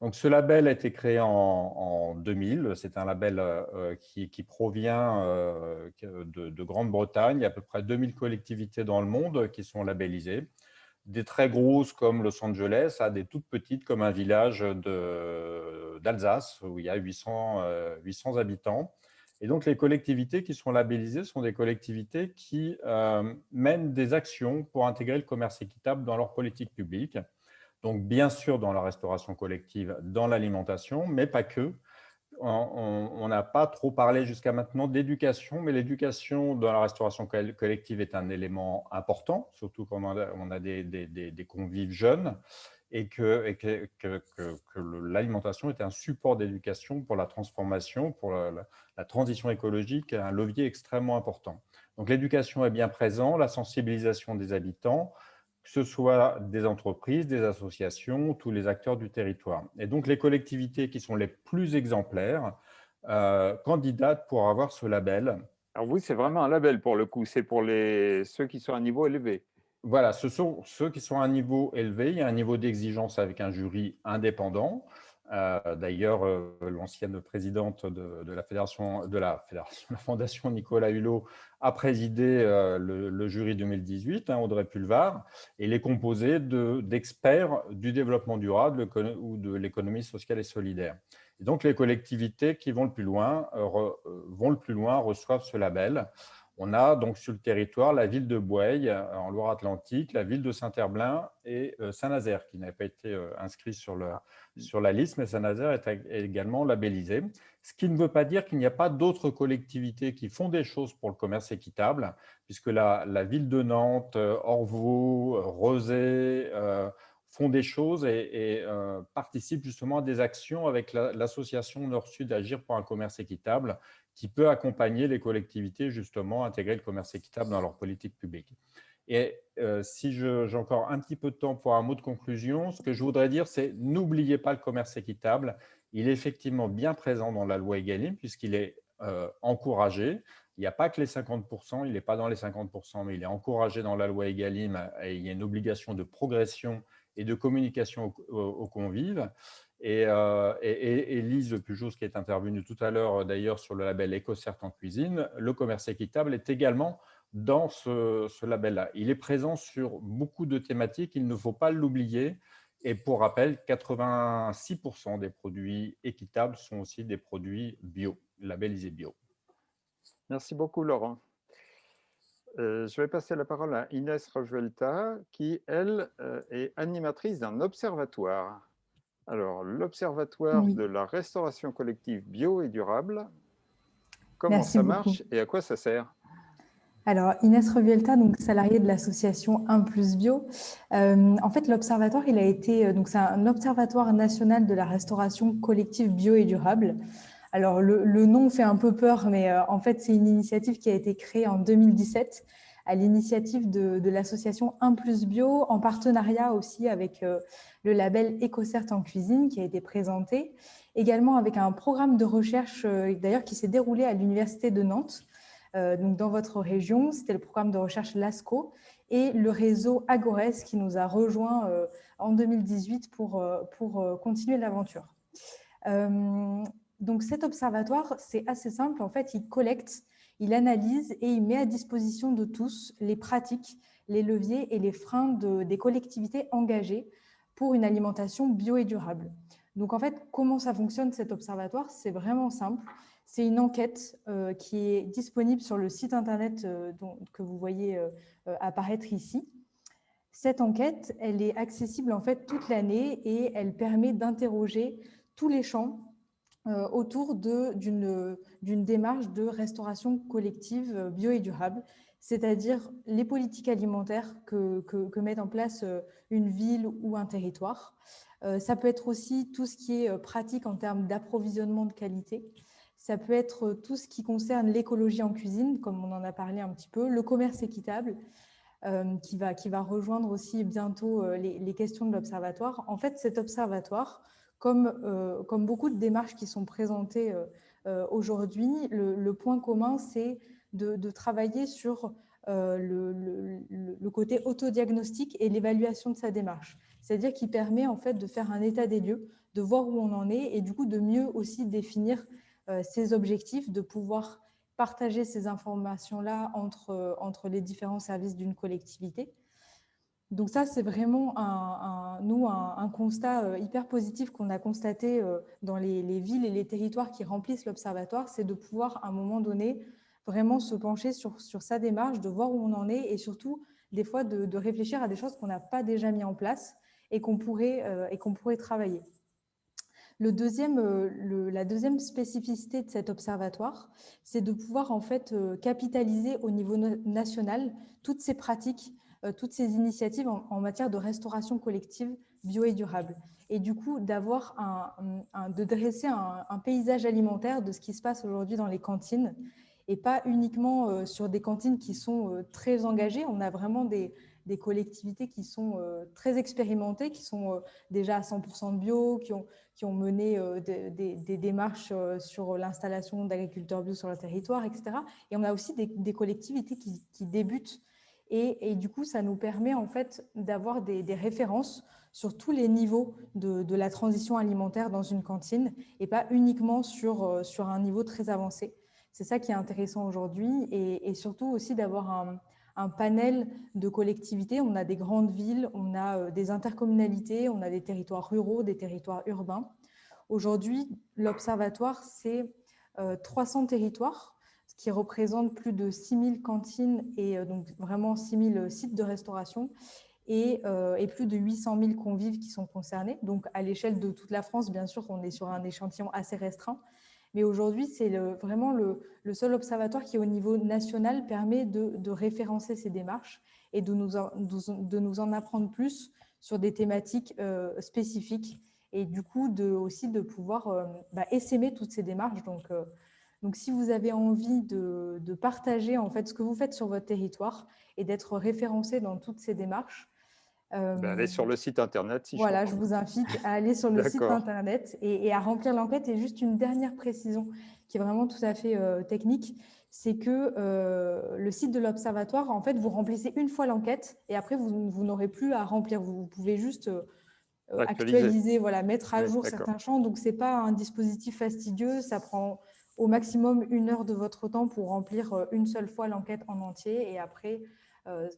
Donc, ce label a été créé en, 2000. C'est un label euh, qui, provient euh, de, Grande-Bretagne. Il y a à peu près 2000 collectivités dans le monde qui sont labellisées. Des très grosses comme Los Angeles à des toutes petites comme un village d'Alsace où il y a 800, 800 euh, habitants. Et donc, les collectivités qui sont labellisées sont des collectivités qui mènent des actions pour intégrer le commerce équitable dans leur politique publique. Donc, bien sûr, dans la restauration collective, dans l'alimentation, mais pas que. On n'a pas trop parlé jusqu'à maintenant d'éducation, mais l'éducation dans la restauration collective est un élément important, surtout quand on a, des, convives jeunes, et que, l'alimentation est un support d'éducation pour la transformation, pour la, la, transition écologique, un levier extrêmement important. Donc l'éducation est bien présente, la sensibilisation des habitants, que ce soit des entreprises, des associations, tous les acteurs du territoire. Et donc, les collectivités qui sont les plus exemplaires euh, candidatent pour avoir ce label.
Alors oui, c'est vraiment un label pour le coup, c'est pour les, ceux qui sont à un niveau élevé.
Voilà, ce sont ceux qui sont à un niveau élevé. Il y a un niveau d'exigence avec un jury indépendant. Euh, d'ailleurs, euh, l'ancienne présidente de, la fédération, de la, fédération, (laughs) la fondation Nicolas Hulot a présidé euh, le, jury 2018, hein, Audrey Pulvar, et il est composé d'experts du développement durable ou de l'économie sociale et solidaire. Et donc, les collectivités qui vont le plus loin, vont le plus loin reçoivent ce label. On a donc sur le territoire la ville de Boueil en Loire-Atlantique, la ville de Saint-Herblain et Saint-Nazaire qui n'avait pas été inscrit sur, le, mmh. sur la liste, mais Saint-Nazaire est également labellisé. Ce qui ne veut pas dire qu'il n'y a pas d'autres collectivités qui font des choses pour le commerce équitable, puisque la, ville de Nantes, Orvaux, Rosé font des choses et, participent justement à des actions avec l'association Nord-Sud Agir pour un commerce équitable, qui peut accompagner les collectivités justement à intégrer le commerce équitable dans leur politique publique. Et euh, si j'ai encore un petit peu de temps pour un mot de conclusion, ce que je voudrais dire, c'est n'oubliez pas le commerce équitable. Il est effectivement bien présent dans la loi Egalim puisqu'il est euh, encouragé. Il n'y a pas que les 50%, il n'est pas dans les 50%, mais il est encouragé dans la loi Egalim et il y a une obligation de progression et de communication aux, convives. Et, euh, et, Lise Pujos, qui est intervenue tout à l'heure d'ailleurs sur le label EcoCert en cuisine, le commerce équitable est également dans ce, label-là. Il est présent sur beaucoup de thématiques, il ne faut pas l'oublier. Et pour rappel, 86% des produits équitables sont aussi des produits bio, labellisés bio.
Merci beaucoup, Laurent. Euh, je vais passer la parole à Inès Rojuelta, qui, elle, euh, est animatrice d'un observatoire. Alors, l'observatoire de la restauration collective bio et durable, comment ça marche et à quoi ça sert?
Alors, Inès Revuelta, donc salariée de l'association 1 plus bio. Euh, en fait, l'observatoire, il a été, donc c'est un observatoire national de la restauration collective bio et durable. Alors, le, nom fait un peu peur, mais euh, en fait, c'est une initiative qui a été créée en 2017 à l'initiative de, l'association 1 plus bio, en partenariat aussi avec euh, le label EcoCert en cuisine qui a été présenté, également avec un programme de recherche euh, d'ailleurs qui s'est déroulé à l'université de Nantes, donc dans votre région, c'était le programme de recherche LASCO, et le réseau Agores qui nous a rejoint en 2018 pour, pour continuer l'aventure. Donc cet observatoire, c'est assez simple. En fait, il collecte, il analyse et il met à disposition de tous les pratiques, les leviers et les freins des collectivités engagées pour une alimentation bio et durable. Donc en fait, comment ça fonctionne cet observatoire? C'est vraiment simple. C'est une enquête euh, qui est disponible sur le site internet euh, que vous voyez euh, apparaître ici. Cette enquête, elle est accessible en fait toute l'année et elle permet d'interroger tous les champs autour d'une démarche de restauration collective euh, bio et durable, c'est-à-dire les politiques alimentaires que, met en place euh, une ville ou un territoire. Ça peut être aussi tout ce qui est pratique en termes d'approvisionnement de qualité. Ça peut être tout ce qui concerne l'écologie en cuisine, comme on en a parlé un petit peu, le commerce équitable, qui, va, rejoindre aussi bientôt les questions de l'observatoire. En fait, cet observatoire, comme, euh, comme beaucoup de démarches qui sont présentées euh, euh, aujourd'hui, le, point commun, c'est de, travailler sur le, côté autodiagnostic et l'évaluation de sa démarche. C'est-à-dire qu'il permet en fait de faire un état des lieux, de voir où on en est et du coup de mieux aussi définir ses objectifs, de pouvoir partager ces informations-là entre les différents services d'une collectivité. Donc ça, c'est vraiment, un, nous, un, constat euh, hyper positif qu'on a constaté euh, dans les, villes et les territoires qui remplissent l'observatoire, c'est de pouvoir, à un moment donné, vraiment se pencher sur, sa démarche, de voir où on en est et surtout, des fois, de, réfléchir à des choses qu'on n'a pas déjà mis en place et qu'on pourrait, euh, pourrait travailler. La deuxième spécificité de cet observatoire, c'est de pouvoir en fait capitaliser au niveau national toutes ces pratiques toutes ces initiatives en, matière de restauration collective bio et durable. Et du coup, d'avoir un, de dresser un, paysage alimentaire de ce qui se passe aujourd'hui dans les cantines et pas uniquement euh, sur des cantines qui sont euh, très engagées. On a vraiment des, collectivités qui sont très expérimentées, qui sont déjà à 100% bio, qui ont, qui ont mené des, démarches sur l'installation d'agriculteurs bio sur le territoire, etc. Et on a aussi des, collectivités qui, qui débutent et, du coup, ça nous permet en fait d'avoir des, références sur tous les niveaux de, la transition alimentaire dans une cantine et pas uniquement sur, euh, sur un niveau très avancé. C'est ça qui est intéressant aujourd'hui et, surtout aussi d'avoir un, panel de collectivités. On a des grandes villes, on a euh, des intercommunalités, on a des territoires ruraux, des territoires urbains. Aujourd'hui, l'Observatoire, c'est 300 euh, territoires qui représente plus de 6000 cantines et euh, donc vraiment 6000 sites de restauration et, euh, plus de 800 000 convives qui sont concernés. Donc, à l'échelle de toute la France, bien sûr, on est sur un échantillon assez restreint. Mais aujourd'hui, c'est vraiment le, seul observatoire qui, au niveau national, permet de, référencer ces démarches et de nous, en, de nous en apprendre plus sur des thématiques euh, spécifiques et du coup, de, aussi de pouvoir bah, essaimer toutes ces démarches. Donc, donc, si vous avez envie de, partager en fait ce que vous faites sur votre territoire et d'être référencé dans toutes ces démarches,
euh, allez sur le site internet.
Si voilà, je, vous invite à aller sur le site internet et, à remplir l'enquête. Et juste une dernière précision qui est vraiment tout à fait euh, technique, c'est que le site de l'Observatoire, en fait, vous remplissez une fois l'enquête et après, vous, n'aurez plus à remplir. Vous, pouvez juste actualiser, voilà, mettre à jour certains champs. Donc, ce n'est pas un dispositif fastidieux. Ça prend au maximum une heure de votre temps pour remplir une seule fois l'enquête en entier. Et après,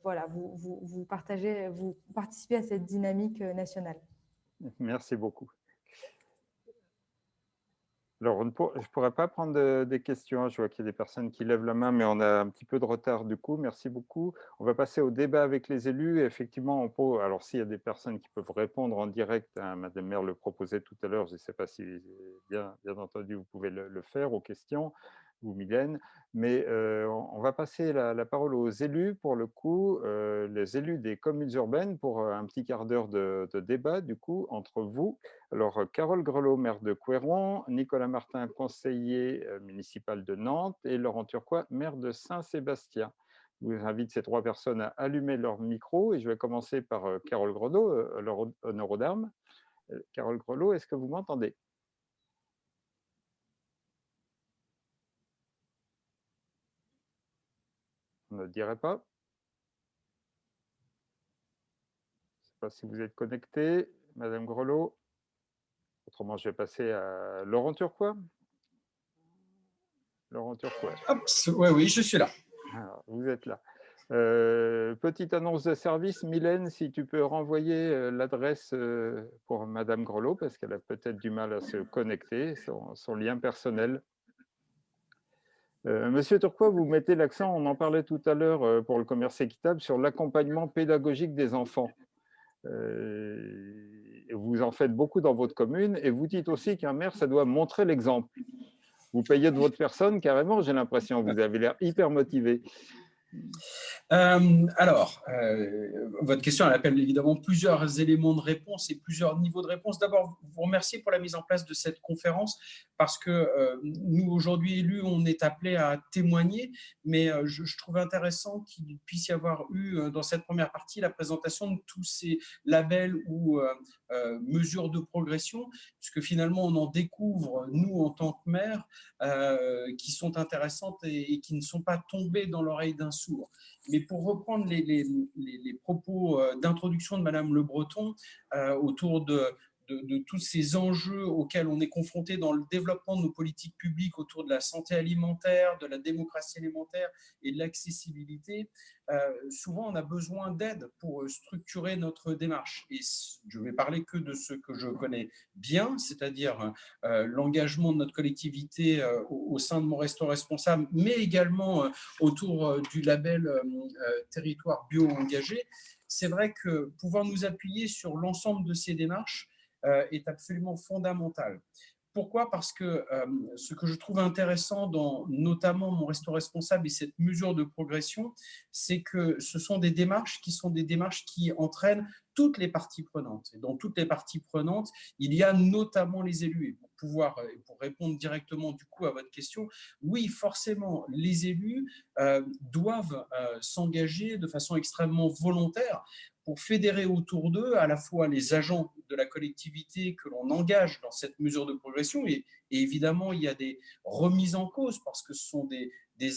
voilà, vous, vous, partagez, vous participez à cette dynamique nationale.
Merci beaucoup. Alors, je ne pourrais pas prendre des questions. Je vois qu'il y a des personnes qui lèvent la main, mais on a un petit peu de retard du coup. Merci beaucoup. On va passer au débat avec les élus. effectivement, on peut, alors s'il y a des personnes qui peuvent répondre en direct, hein, Madame Maire le proposait tout à l'heure, je ne sais pas si, bien, bien entendu, vous pouvez le faire aux questions ou Mylène, mais on va passer la, parole aux élus, pour le coup, les élus des communes urbaines, pour un petit quart d'heure de, débat, du coup, entre vous. Alors, Carole Grelot, maire de Couéron, Nicolas Martin, conseiller municipal de Nantes, et Laurent Turquois, maire de Saint-Sébastien. Je vous invite ces trois personnes à allumer leur micro, et je vais commencer par Carole Grelot, leur honneur aux. Carole Grelot, est-ce que vous m'entendez? On ne dirait pas. Je ne sais pas si vous êtes connecté, Madame Grelot. Autrement, je vais passer à Laurent Turquois. Laurent Turquois.
oui, oui, je suis là.
vous êtes là. Euh, petite annonce de service, Mylène, si tu peux renvoyer euh, l'adresse euh, pour Madame Grelot, parce qu'elle a peut-être du mal à se connecter, son lien personnel. Euh, Monsieur Turquois, vous mettez l'accent, on en parlait tout à l'heure euh, pour le commerce équitable, sur l'accompagnement pédagogique des enfants. Euh, vous en faites beaucoup dans votre commune et vous dites aussi qu'un maire, ça doit montrer l'exemple. Vous payez de votre personne carrément, j'ai l'impression, vous avez l'air hyper motivé.
Euh, alors, euh, votre question, elle appelle évidemment plusieurs éléments de réponse et plusieurs niveaux de réponse. D'abord, vous remercier pour la mise en place de cette conférence parce que euh, nous, aujourd'hui élus, on est appelés à témoigner, mais je, je, trouve intéressant qu'il puisse y avoir eu dans cette première partie la présentation de tous ces labels ou mesures de progression, puisque finalement, on en découvre, nous, en tant que maires, qui sont intéressantes et, et qui ne sont pas tombées dans l'oreille d'un Mais pour reprendre les, propos euh, d'introduction de Madame Le Breton euh, autour de, de, tous ces enjeux auxquels on est confronté dans le développement de nos politiques publiques autour de la santé alimentaire, de la démocratie alimentaire et de l'accessibilité, euh, souvent on a besoin d'aide pour structurer notre démarche. Et je vais parler que de ce que je connais bien, c'est-à-dire euh, l'engagement de notre collectivité euh, au, sein de mon restaurant responsable, mais également autour du label territoire bio engagé. C'est vrai que pouvoir nous appuyer sur l'ensemble de ces démarches est absolument fondamental. Pourquoi? Parce que euh, ce que je trouve intéressant dans notamment mon resto responsable et cette mesure de progression, c'est que ce sont des démarches qui sont des démarches qui entraînent toutes les parties prenantes. Et dans toutes les parties prenantes, il y a notamment les élus. Et pour pouvoir, euh, pour répondre directement du coup à votre question, oui, forcément, les élus doivent s'engager de façon extrêmement volontaire pour fédérer autour d'eux à la fois les agents de la collectivité que l'on engage dans cette mesure de progression. Et, évidemment il y a des remises en cause parce que ce sont des,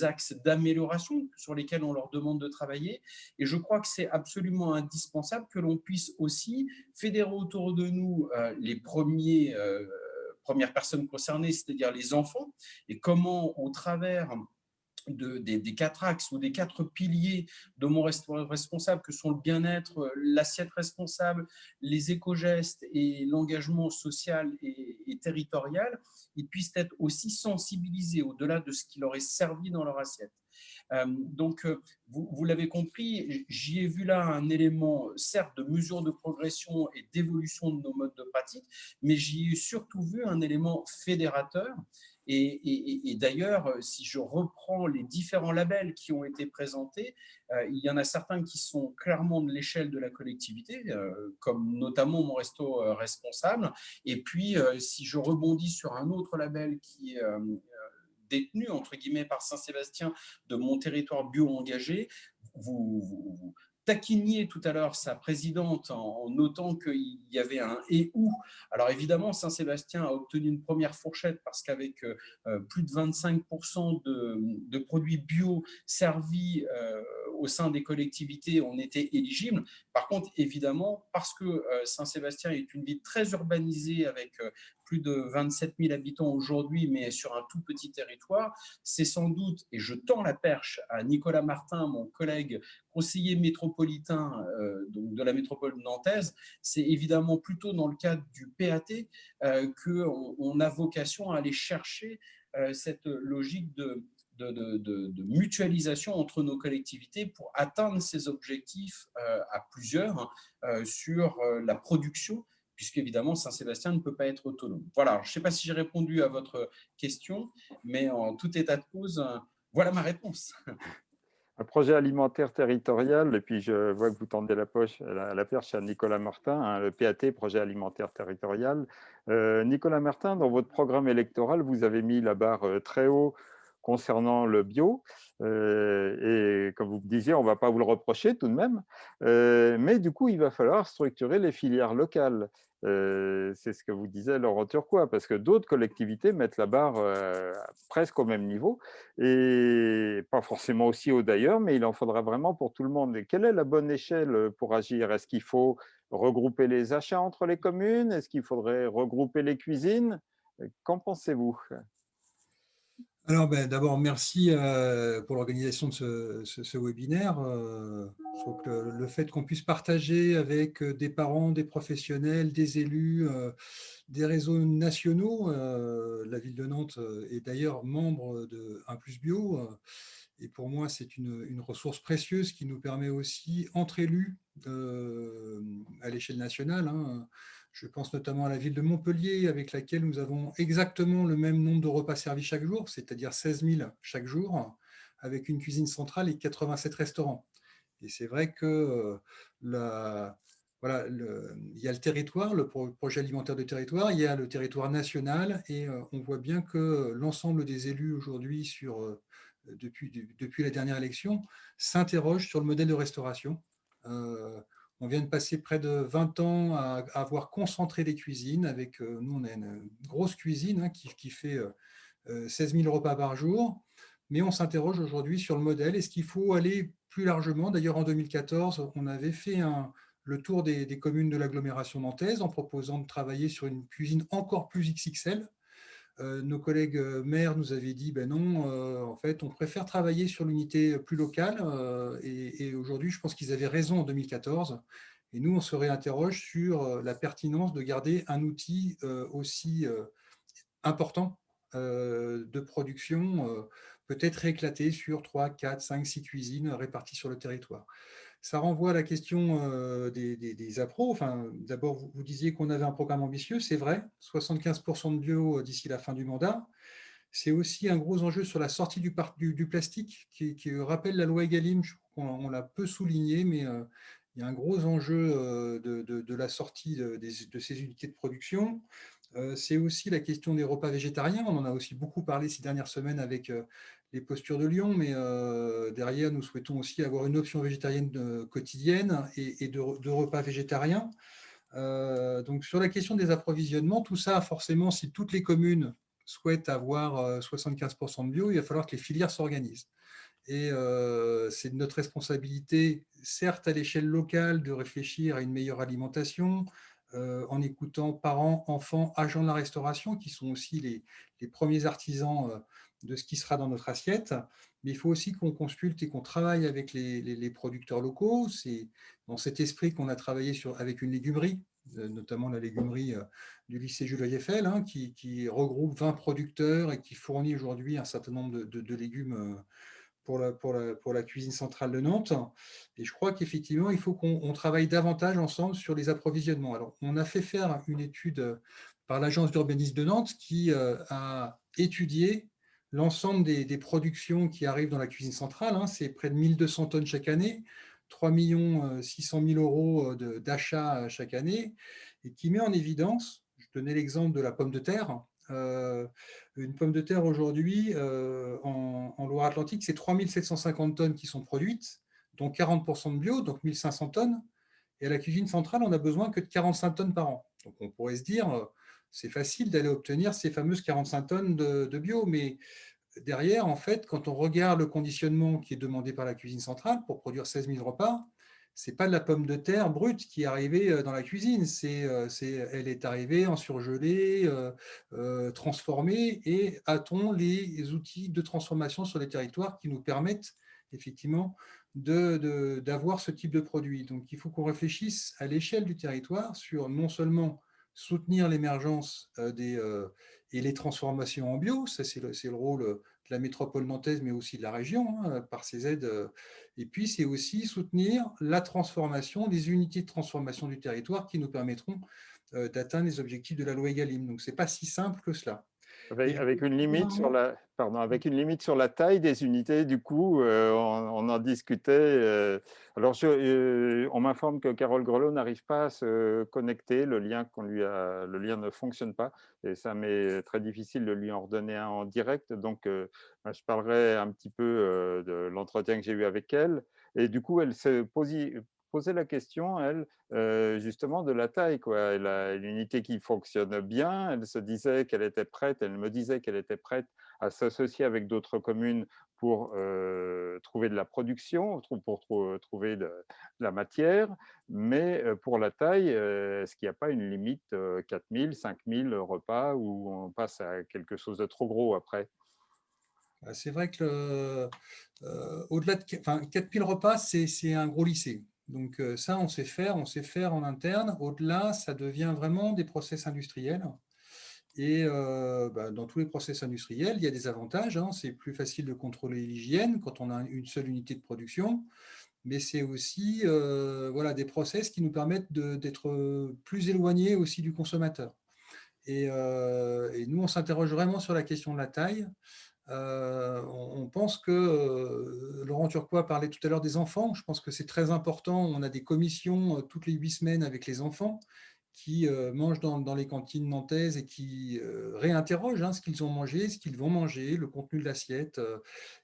axes d'amélioration sur lesquels on leur demande de travailler. Et je crois que c'est absolument indispensable que l'on puisse aussi fédérer autour de nous euh, les premiers, euh, premières personnes concernées, c'est-à-dire les enfants. Et comment au travers des, quatre axes ou des quatre piliers de mon responsable que sont le bien-être, euh, l'assiette responsable, les éco-gestes et l'engagement social et, territorial, ils puissent être aussi sensibilisés au-delà de ce qui leur est servi dans leur assiette. Euh, donc, euh, vous l'avez compris, j'y ai vu là un élément, certes, de mesure de progression et d'évolution de nos modes de pratique, mais j'y ai surtout vu un élément fédérateur et, d'ailleurs, euh, si je reprends les différents labels qui ont été présentés, euh, il y en a certains qui sont clairement de l'échelle de la collectivité, euh, comme notamment mon resto responsable. Et puis, si je rebondis sur un autre label qui est détenu, entre guillemets, par Saint-Sébastien de mon territoire bio engagé, vous, taquiniez tout à l'heure sa présidente en, notant qu'il y avait un « et ou ». Alors évidemment, Saint-Sébastien a obtenu une première fourchette parce qu'avec plus de 25% de, produits bio servis au sein des collectivités, on était éligible. Par contre, évidemment, parce que euh, Saint-Sébastien est une ville très urbanisée avec euh, plus de 27 000 habitants aujourd'hui, mais sur un tout petit territoire, c'est sans doute, et je tends la perche à Nicolas Martin, mon collègue conseiller métropolitain euh, donc de la métropole nantaise, c'est évidemment plutôt dans le cadre du PAT qu'on on a vocation à aller chercher cette logique de, mutualisation entre nos collectivités pour atteindre ces objectifs euh, à plusieurs hein, euh, sur euh, la production, puisqu'évidemment Saint-Sébastien ne peut pas être autonome. Voilà, je ne sais pas si j'ai répondu à votre question, mais en tout état de cause, voilà ma réponse. (laughs)
Un projet alimentaire territorial, et puis je vois que vous tendez la, poche, la, perche à Nicolas Martin, hein, le PAT, projet alimentaire territorial. Nicolas Martin, dans votre programme électoral, vous avez mis la barre très haut concernant le bio. Euh, et comme vous me disiez, on ne va pas vous le reprocher tout de même. Euh, mais du coup, il va falloir structurer les filières locales. Euh, c'est ce que vous disait Laurent Turquois, parce que d'autres collectivités mettent la barre presque au même niveau, et pas forcément aussi haut d'ailleurs, mais il en faudra vraiment pour tout le monde. Quelle est la bonne échelle pour agir? Est-ce qu'il faut regrouper les achats entre les communes? Est-ce qu'il faudrait regrouper les cuisines? Qu'en pensez-vous?
Alors, ben, d'abord, merci euh, pour l'organisation de ce, webinaire. Euh, je trouve que le, fait qu'on puisse partager avec euh, des parents, des professionnels, des élus, des réseaux nationaux, la ville de Nantes est d'ailleurs membre de 1 plus bio, et pour moi, c'est une, ressource précieuse qui nous permet aussi, entre élus, à l'échelle nationale, hein, je pense notamment à la ville de Montpellier, avec laquelle nous avons exactement le même nombre de repas servis chaque jour, c'est-à-dire 16 000 chaque jour, avec une cuisine centrale et 87 restaurants. Et c'est vrai que euh, voilà, il y a le territoire, le projet alimentaire de territoire, il y a le territoire national, et euh, on voit bien que l'ensemble des élus aujourd'hui, euh, depuis la dernière élection, s'interrogent sur le modèle de restauration. On vient de passer près de 20 ans à, avoir concentré les cuisines. Avec, euh, nous, on a une grosse cuisine hein, qui, fait 16 euh, 000 repas par jour. Mais on s'interroge aujourd'hui sur le modèle. Est-ce qu'il faut aller plus largement? D'ailleurs, en 2014, on avait fait le tour des, communes de l'agglomération nantaise en proposant de travailler sur une cuisine encore plus XXL, euh, nos collègues euh, maires nous avaient dit, ben non, euh, en fait, on préfère travailler sur l'unité plus locale. et, aujourd'hui, je pense qu'ils avaient raison en 2014. Et nous, on se réinterroge sur la pertinence de garder un outil aussi important de production, peut-être éclaté sur 3, 4, 5, 6 cuisines réparties sur le territoire. Ça renvoie à la question euh, des, des, appros. Enfin, D'abord, vous, disiez qu'on avait un programme ambitieux, c'est vrai, 75% de bio euh, d'ici la fin du mandat. C'est aussi un gros enjeu sur la sortie du, plastique, qui, rappelle la loi Egalim, on, l'a peu souligné, mais euh, il y a un gros enjeu de, la sortie de, ces unités de production. C'est aussi la question des repas végétariens. On en a aussi beaucoup parlé ces dernières semaines avec les postures de Lyon, mais euh, derrière, nous souhaitons aussi avoir une option végétarienne euh, quotidienne et, de, repas végétariens. Euh, donc, sur la question des approvisionnements, tout ça, forcément, si toutes les communes souhaitent avoir 75% de bio, il va falloir que les filières s'organisent. Et c'est notre responsabilité, certes à l'échelle locale, de réfléchir à une meilleure alimentation, en écoutant parents, enfants, agents de la restauration, qui sont aussi les premiers artisans de ce qui sera dans notre assiette, mais il faut aussi qu'on consulte et qu'on travaille avec les, producteurs locaux. C'est dans cet esprit qu'on a travaillé avec une légumerie, euh, notamment la légumerie euh, du lycée Jules Eiffel, hein, qui, regroupe 20 producteurs et qui fournit aujourd'hui un certain nombre de, légumes euh, pour la, pour la, cuisine centrale de Nantes. Et je crois qu'effectivement, il faut qu'on travaille davantage ensemble sur les approvisionnements. Alors, on a fait faire une étude par l'agence d'urbanisme de Nantes qui a étudié l'ensemble des, productions qui arrivent dans la cuisine centrale, hein, c'est près de 1200 tonnes chaque année, 3 600 000 euros d'achat chaque année, et qui met en évidence, je donnais l'exemple de la pomme de terre, euh, une pomme de terre aujourd'hui, euh, en, Loire-Atlantique, c'est 3 750 tonnes qui sont produites, dont 40% de bio, donc 1500 tonnes. Et à la cuisine centrale, on n'a besoin que de 45 tonnes par an. Donc on pourrait se dire, euh, c'est facile d'aller obtenir ces fameuses 45 tonnes de, bio, mais derrière, en fait, quand on regarde le conditionnement qui est demandé par la cuisine centrale pour produire 16 000 repas, c'est pas de la pomme de terre brute qui est arrivée euh, dans la cuisine, euh, elle est arrivée en surgelé, transformée, et a-t-on les outils de transformation sur les territoires qui nous permettent effectivement d'avoir ce type de produit? Donc, il faut qu'on réfléchisse à l'échelle du territoire sur non seulement soutenir l'émergence euh, des euh, et les transformations en bio, ça c'est le, le, rôle de la métropole nantaise, mais aussi de la région, hein, par ces aides. Euh, et puis, c'est aussi soutenir la transformation, des unités de transformation du territoire qui nous permettront d'atteindre les objectifs de la loi Egalim. Donc, ce n'est pas si simple que cela.
Avec, une limite sur la, pardon, avec une limite sur la taille des unités, du coup, euh, on, en discutait. Euh, alors, euh, on m'informe que Carole Grelot n'arrive pas à se connecter, le lien, qu'on lui a, le lien ne fonctionne pas, et ça m'est très difficile de lui en redonner un en direct. Donc, je parlerai un petit peu de l'entretien que j'ai eu avec elle. Et du coup, elle se posait la question, elle, euh, justement, de la taille. Quoi. Elle a une unité qui fonctionne bien, elle se disait qu'elle était prête, elle me disait qu'elle était prête à s'associer avec d'autres communes pour euh, trouver de la production, pour trouver de, la matière, mais euh, pour la taille, est-ce qu'il n'y a pas une limite 4000, 5000 repas où on passe à quelque chose de trop gros après?
Bah, c'est vrai que au-delà de enfin, 4000 repas, c'est un gros lycée. Donc euh, ça, on sait faire, on sait faire en interne. Au-delà, ça devient vraiment des process industriels. Et euh, bah, dans tous les process industriels, il y a des avantages. Hein. C'est plus facile de contrôler l'hygiène quand on a une seule unité de production. Mais c'est aussi euh, voilà, des process qui nous permettent d'être plus éloignés aussi du consommateur. Et, et nous, on s'interroge vraiment sur la question de la taille. Euh, on, pense que, euh, Laurent Turquois parlait tout à l'heure des enfants, je pense que c'est très important, on a des commissions euh, toutes les huit semaines avec les enfants qui mangent dans, les cantines nantaises et qui réinterrogent hein, ce qu'ils ont mangé, ce qu'ils vont manger, le contenu de l'assiette,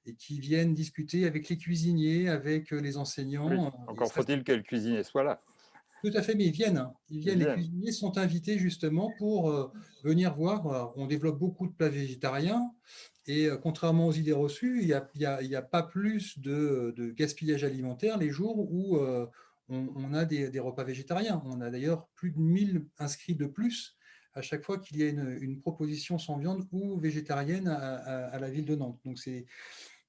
et qui viennent discuter avec les cuisiniers, avec les enseignants.
encore faut-il que le cuisinier soit là.
Tout à fait, mais ils viennent. Hein. Ils viennent, les cuisiniers sont invités justement pour venir voir. On développe beaucoup de plats végétariens. Et euh, contrairement aux idées reçues, il n'y a, pas plus de, gaspillage alimentaire les jours où euh, on, a des, repas végétariens. On a d'ailleurs plus de 1000 inscrits de plus à chaque fois qu'il y a une, proposition sans viande ou végétarienne à, la ville de Nantes. Donc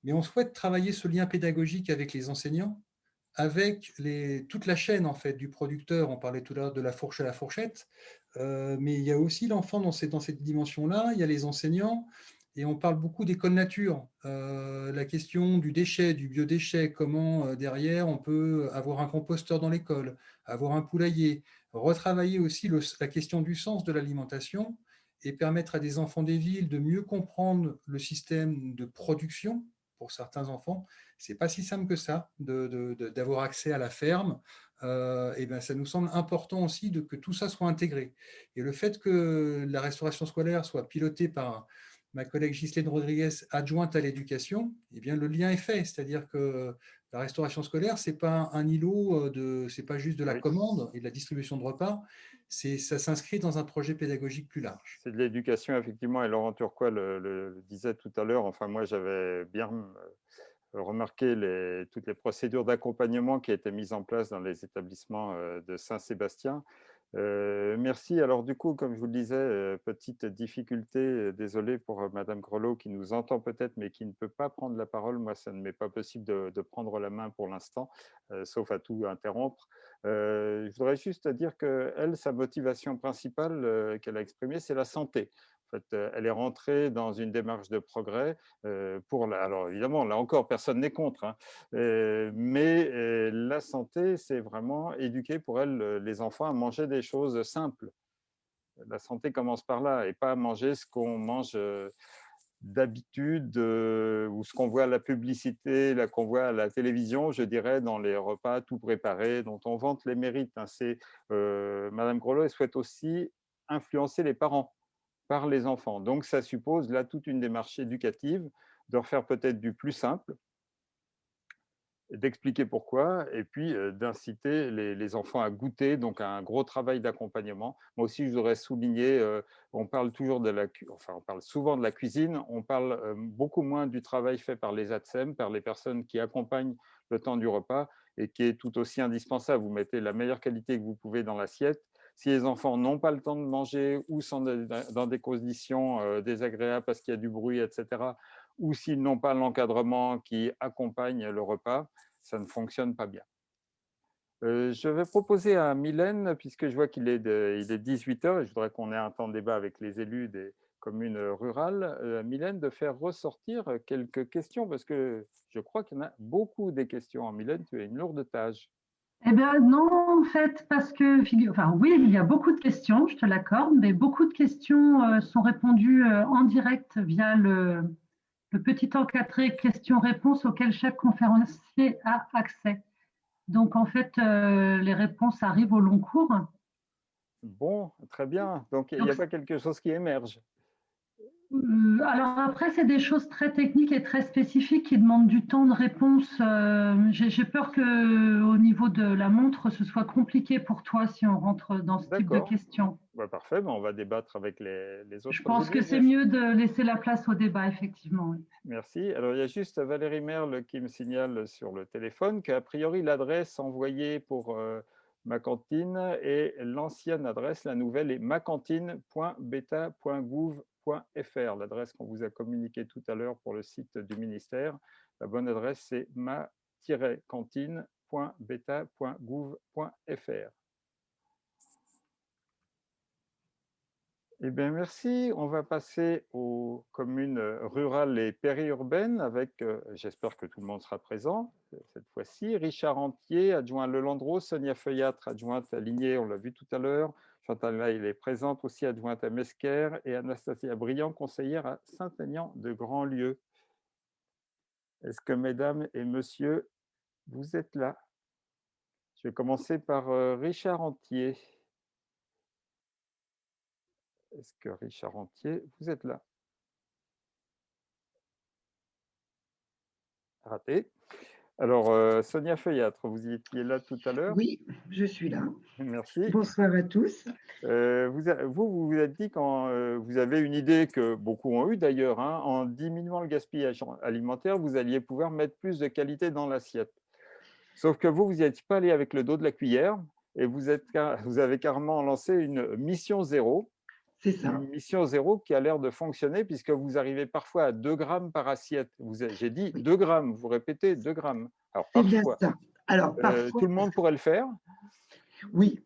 mais on souhaite travailler ce lien pédagogique avec les enseignants, avec toute la chaîne en fait, du producteur. On parlait tout à l'heure de la fourche à la fourchette, euh, mais il y a aussi l'enfant dans cette dimension-là. Il y a les enseignants, et on parle beaucoup d'école nature. Euh, la question du déchet, du biodéchet, comment euh, derrière on peut avoir un composteur dans l'école, avoir un poulailler, retravailler aussi la question du sens de l'alimentation et permettre à des enfants des villes de mieux comprendre le système de production pour certains enfants. C'est pas si simple que ça d'avoir accès à la ferme. Euh, et ben, ça nous semble important aussi de, que tout ça soit intégré. Et le fait que la restauration scolaire soit pilotée par ma collègue Ghislaine Rodriguez, adjointe à l'éducation, eh bien, le lien est fait. C'est-à-dire que la restauration scolaire, ce n'est pas un îlot, euh, de, c'est pas juste de la commande et de la distribution de repas, ça s'inscrit dans un projet pédagogique plus large.
C'est de l'éducation, effectivement, et Laurent Turquois le, disait tout à l'heure. Enfin, moi, j'avais bien euh, remarqué les, toutes les procédures d'accompagnement qui étaient mises en place dans les établissements euh, de Saint-Sébastien. Euh, merci. Alors du coup, comme je vous le disais, euh, petite difficulté, euh, désolé pour Madame Grelot qui nous entend peut-être, mais qui ne peut pas prendre la parole. Moi, ça ne m'est pas possible de, prendre la main pour l'instant, sauf à tout interrompre. je voudrais juste dire que elle, sa motivation principale qu'elle a exprimée, c'est la santé. Euh, elle est rentrée dans une démarche de progrès euh, pour la, alors évidemment là encore personne n'est contre, hein, euh, mais la santé c'est vraiment éduquer pour elle les enfants à manger des choses simples. La santé commence par là et pas à manger ce qu'on mange d'habitude ou ce qu'on voit à la publicité, qu'on voit à la télévision, je dirais, dans les repas tout préparés, dont on vante les mérites. Hein. Madame Grelot souhaite aussi influencer les parents par les enfants. Donc, ça suppose là toute une démarche éducative de refaire peut-être du plus simple d'expliquer pourquoi et puis d'inciter les, enfants à goûter, donc un gros travail d'accompagnement. Moi aussi, je voudrais souligner, on parle toujours de la, enfin, on parle souvent de la cuisine, on parle beaucoup moins du travail fait par les ATSEM, par les personnes qui accompagnent le temps du repas et qui est tout aussi indispensable. Vous mettez la meilleure qualité que vous pouvez dans l'assiette. Si les enfants n'ont pas le temps de manger ou sont dans des conditions désagréables parce qu'il y a du bruit, etc., ou s'ils n'ont pas l'encadrement qui accompagne le repas, ça ne fonctionne pas bien. Euh, je vais proposer à Mylène, puisque je vois qu'il est, est 18h et je voudrais qu'on ait un temps de débat avec les élus des communes rurales, euh, Mylène, de faire ressortir quelques questions, parce que je crois qu'il y en a beaucoup des questions. Mylène, tu as une lourde tâche.
Eh bien non, en fait, parce que, enfin oui, il y a beaucoup de questions, je te l'accorde, mais beaucoup de questions euh, sont répondues en direct via le, le petit encadré questions-réponses auquel chaque conférencier a accès. Donc, en fait, euh, les réponses arrivent au long cours.
Bon, très bien. Donc, il n'y a pas quelque chose qui émerge.
Euh, alors après, c'est des choses très techniques et très spécifiques qui demandent du temps de réponse. Euh, j'ai peur que au niveau de la montre, ce soit compliqué pour toi si on rentre dans ce type de questions.
Bah, parfait, on va débattre avec les, autres.
Je pense que c'est mieux de laisser la place au débat, effectivement.
Merci. Alors, il y a juste Valérie Merle qui me signale sur le téléphone qu'a priori, l'adresse envoyée pour euh, ma cantine est l'ancienne adresse, la nouvelle est macantine.beta.gouv fr l'adresse qu'on vous a communiquée tout à l'heure pour le site du ministère. La bonne adresse, c'est ma-cantine.beta.gouv.fr. Eh bien, merci. On va passer aux communes rurales et périurbaines avec, euh, j'espère que tout le monde sera présent cette fois-ci, Richard Antier, adjoint à Lelandreau, Sonia Feuillatre, adjointe à Ligné, on l'a vu tout à l'heure, Chantal il est présente aussi, adjointe à Mesquer, et Anastasia Briand, conseillère à Saint-Aignan de Grandlieu. Est-ce que mesdames et messieurs, vous êtes là? Je vais commencer par euh, Richard Antier. Est-ce que Richard Antier, vous êtes là? Raté. Alors, euh, Sonia Feuillatre, vous étiez là tout à l'heure?
Oui, je suis là.
Merci.
Bonsoir à tous.
Euh, vous, vous, vous êtes dit quand euh, vous avez une idée que beaucoup ont eu d'ailleurs, hein, en diminuant le gaspillage alimentaire, vous alliez pouvoir mettre plus de qualité dans l'assiette. Sauf que vous, vous n'êtes pas allé avec le dos de la cuillère et vous, êtes, vous avez carrément lancé une mission zéro
c'est ça.
Une mission zéro qui a l'air de fonctionner puisque vous arrivez parfois à 2 grammes par assiette. J'ai dit 2 grammes, vous répétez 2 grammes.
Alors, bien ça. Alors,
euh, tout le monde pourrait le faire
Oui,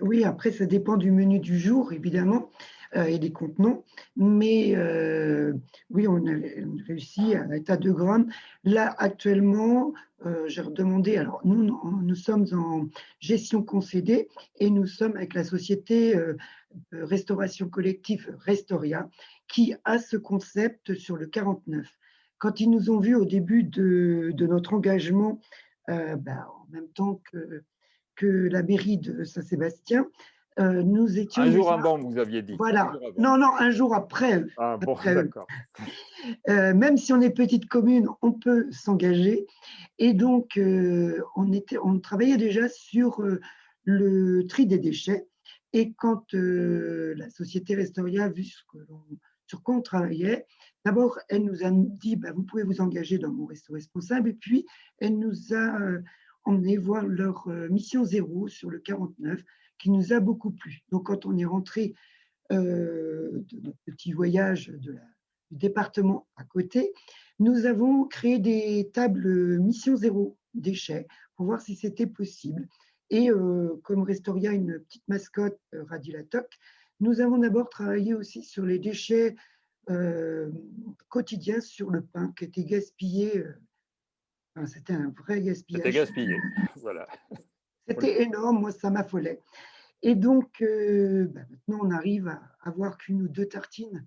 oui, après, ça dépend du menu du jour, évidemment, euh, et des contenants. Mais euh, oui, on a, réussi à l'état de grammes. Là, actuellement, j'ai redemandé, alors nous, nous, sommes en gestion concédée et nous sommes avec la société restauration collective Restoria qui a ce concept sur le 49. Quand ils nous ont vus au début de, notre engagement, euh, ben, en même temps que, que la mairie de Saint-Sébastien, euh, nous étions.
Un jour avant, vous aviez dit.
Voilà. Non, non, un jour après.
Ah bon, d'accord.
Euh, même si on est petite commune, on peut s'engager. Et donc, on, était, on travaillait déjà sur le tri des déchets. Et quand euh, la société Restoria a vu sur quoi on travaillait, d'abord, elle nous a dit bah, vous pouvez vous engager dans mon resto responsable. Et puis, elle nous a euh, emmené voir leur euh, mission zéro sur le 49, qui nous a beaucoup plu. Donc, quand on est rentré de notre petit voyage du département à côté, nous avons créé des tables mission zéro déchets pour voir si c'était possible. Et euh, comme Restoria, une petite mascotte, euh, Radilatoc, nous avons d'abord travaillé aussi sur les déchets euh, quotidiens sur le pain qui était gaspillé. C'était un vrai gaspillage.
C'était gaspillé, (laughs) voilà.
C'était énorme, moi ça m'affolait. Et donc, bah, maintenant, on arrive à avoir qu'une ou deux tartines,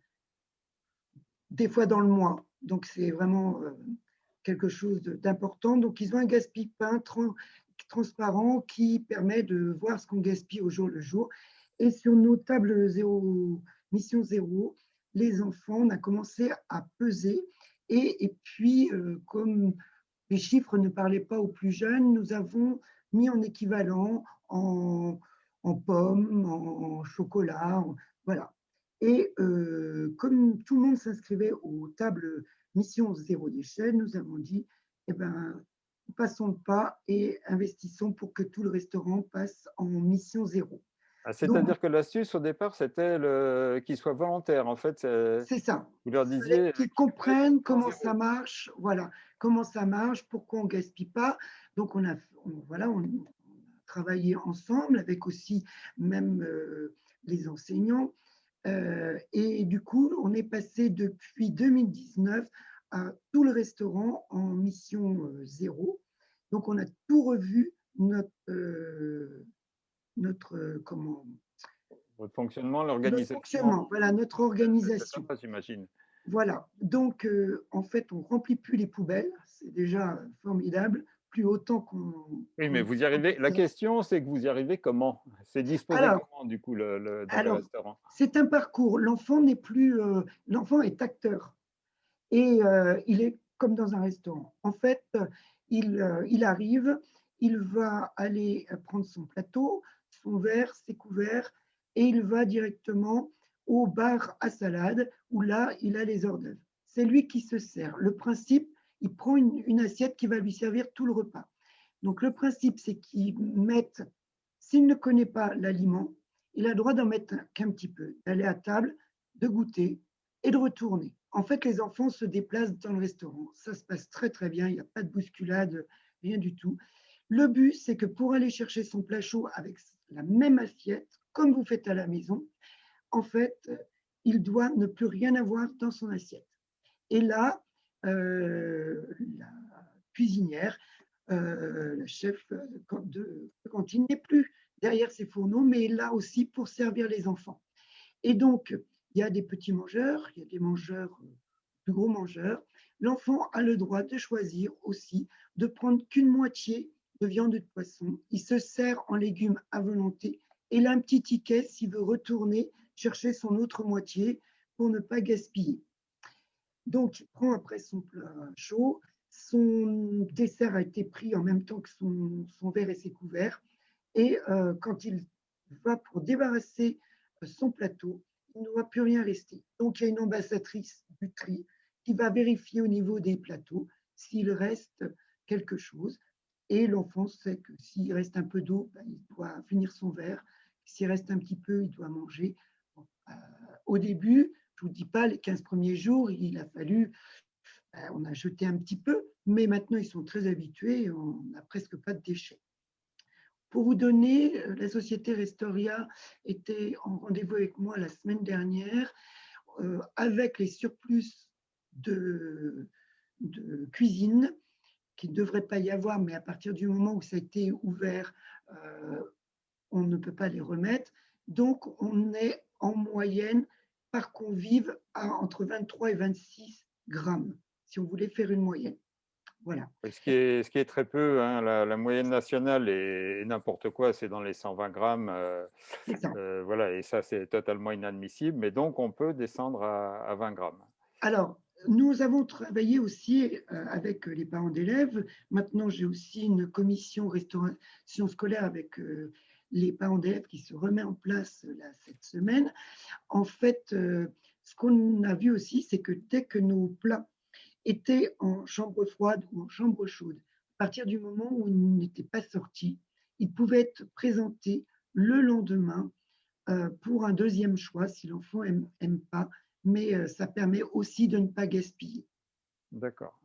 des fois dans le mois. Donc, c'est vraiment quelque chose d'important. Donc, ils ont un gaspille pain transparent qui permet de voir ce qu'on gaspille au jour le jour. Et sur nos tables zéro, mission zéro, les enfants, on a commencé à peser. Et, et puis, euh, comme les chiffres ne parlaient pas aux plus jeunes, nous avons mis en équivalent en, pommes, en, chocolat, voilà. Et euh, comme tout le monde s'inscrivait aux tables mission zéro déchet, nous avons dit, eh ben, passons le pas et investissons pour que tout le restaurant passe en mission zéro.
Ah, c'est-à-dire que l'astuce au départ, c'était qu'il soit volontaire. En fait,
c'est ça.
Vous leur disiez
qu'ils comprennent comment ça marche, voilà, comment ça marche, pourquoi on gaspille pas. Donc on a, voilà, on, a travaillé ensemble avec aussi même euh, les enseignants. Euh, et du coup, on est passé depuis 2019 à tout le restaurant en mission euh, zéro. Donc, on a tout revu notre, euh, notre comment?
Votre fonctionnement, l'organisation.
Notre fonctionnement, voilà, notre organisation.
j'imagine.
Voilà, donc en fait, on remplit plus les poubelles, c'est déjà formidable plus autant qu'on.
Oui, mais vous y arrivez. La question, c'est que vous y arrivez comment? C'est disposé comment, du coup, le, dans le restaurant?
C'est un parcours. L'enfant n'est plus. Euh, l'enfant est acteur. Et euh, il est comme dans un restaurant. En fait, il, euh, il arrive, il va aller prendre son plateau, son verre, ses couverts, et il va directement au bar à salade, où là, il a les hors d'œuvre. C'est lui qui se sert. Le principe, il prend une, assiette qui va lui servir tout le repas. Donc le principe, c'est qu'il mette, s'il ne connaît pas l'aliment, il a droit d'en mettre qu'un petit peu, d'aller à table, de goûter et de retourner. En fait, les enfants se déplacent dans le restaurant. Ça se passe très très bien, il n'y a pas de bousculade, rien du tout. Le but, c'est que pour aller chercher son plat chaud avec la même assiette, comme vous faites à la maison, en fait, il doit ne plus rien avoir dans son assiette. Et là, euh, la cuisinière, euh, la chef de cantine n'est plus derrière ses fourneaux, mais là aussi pour servir les enfants. Et donc, il y a des petits mangeurs, il y a des mangeurs, plus gros mangeurs. L'enfant a le droit de choisir aussi de prendre qu'une moitié de viande de poisson. Il se sert en légumes à volonté. Et il a un petit ticket s'il veut retourner chercher son autre moitié pour ne pas gaspiller. Donc, il prend après son plat chaud. Son dessert a été pris en même temps que son, verre et ses couverts. Et euh, quand il va pour débarrasser euh, son plateau, il ne va plus rien rester. Donc, il y a une ambassadrice du tri qui va vérifier au niveau des plateaux s'il reste quelque chose. Et l'enfant sait que s'il reste un peu d'eau, ben, il doit finir son verre. S'il reste un petit peu, il doit manger. Euh, au début, je ne vous dis pas, les 15 premiers jours, il a fallu, ben, on a jeté un petit peu, mais maintenant ils sont très habitués, on n'a presque pas de déchets. Pour vous donner, euh, la société Restoria était en rendez-vous avec moi la semaine dernière euh, avec les surplus de, cuisine qui ne devrait pas y avoir, mais à partir du moment où ça a été ouvert, euh, on ne peut pas les remettre. Donc, on est en moyenne par convive à entre 23 et 26 grammes, si on voulait faire une moyenne. Voilà.
Ce qui est, ce qui est très peu, hein, la, moyenne nationale est n'importe quoi, c'est dans les 120 grammes. Euh, euh, voilà, et ça, c'est totalement inadmissible. Mais donc, on peut descendre à, 20 grammes.
Alors, nous avons travaillé aussi euh, avec les parents d'élèves. Maintenant, j'ai aussi une commission restauration scolaire avec les parents d'élèves qui se remet en place là, cette semaine. En fait, euh, ce qu'on a vu aussi, c'est que dès que nos plats étaient en chambre froide ou en chambre chaude, à partir du moment où ils n'étaient pas sortis, ils pouvaient être présentés le lendemain euh, pour un deuxième choix si l'enfant n'aime pas, mais euh, ça permet aussi de ne pas gaspiller.
D'accord.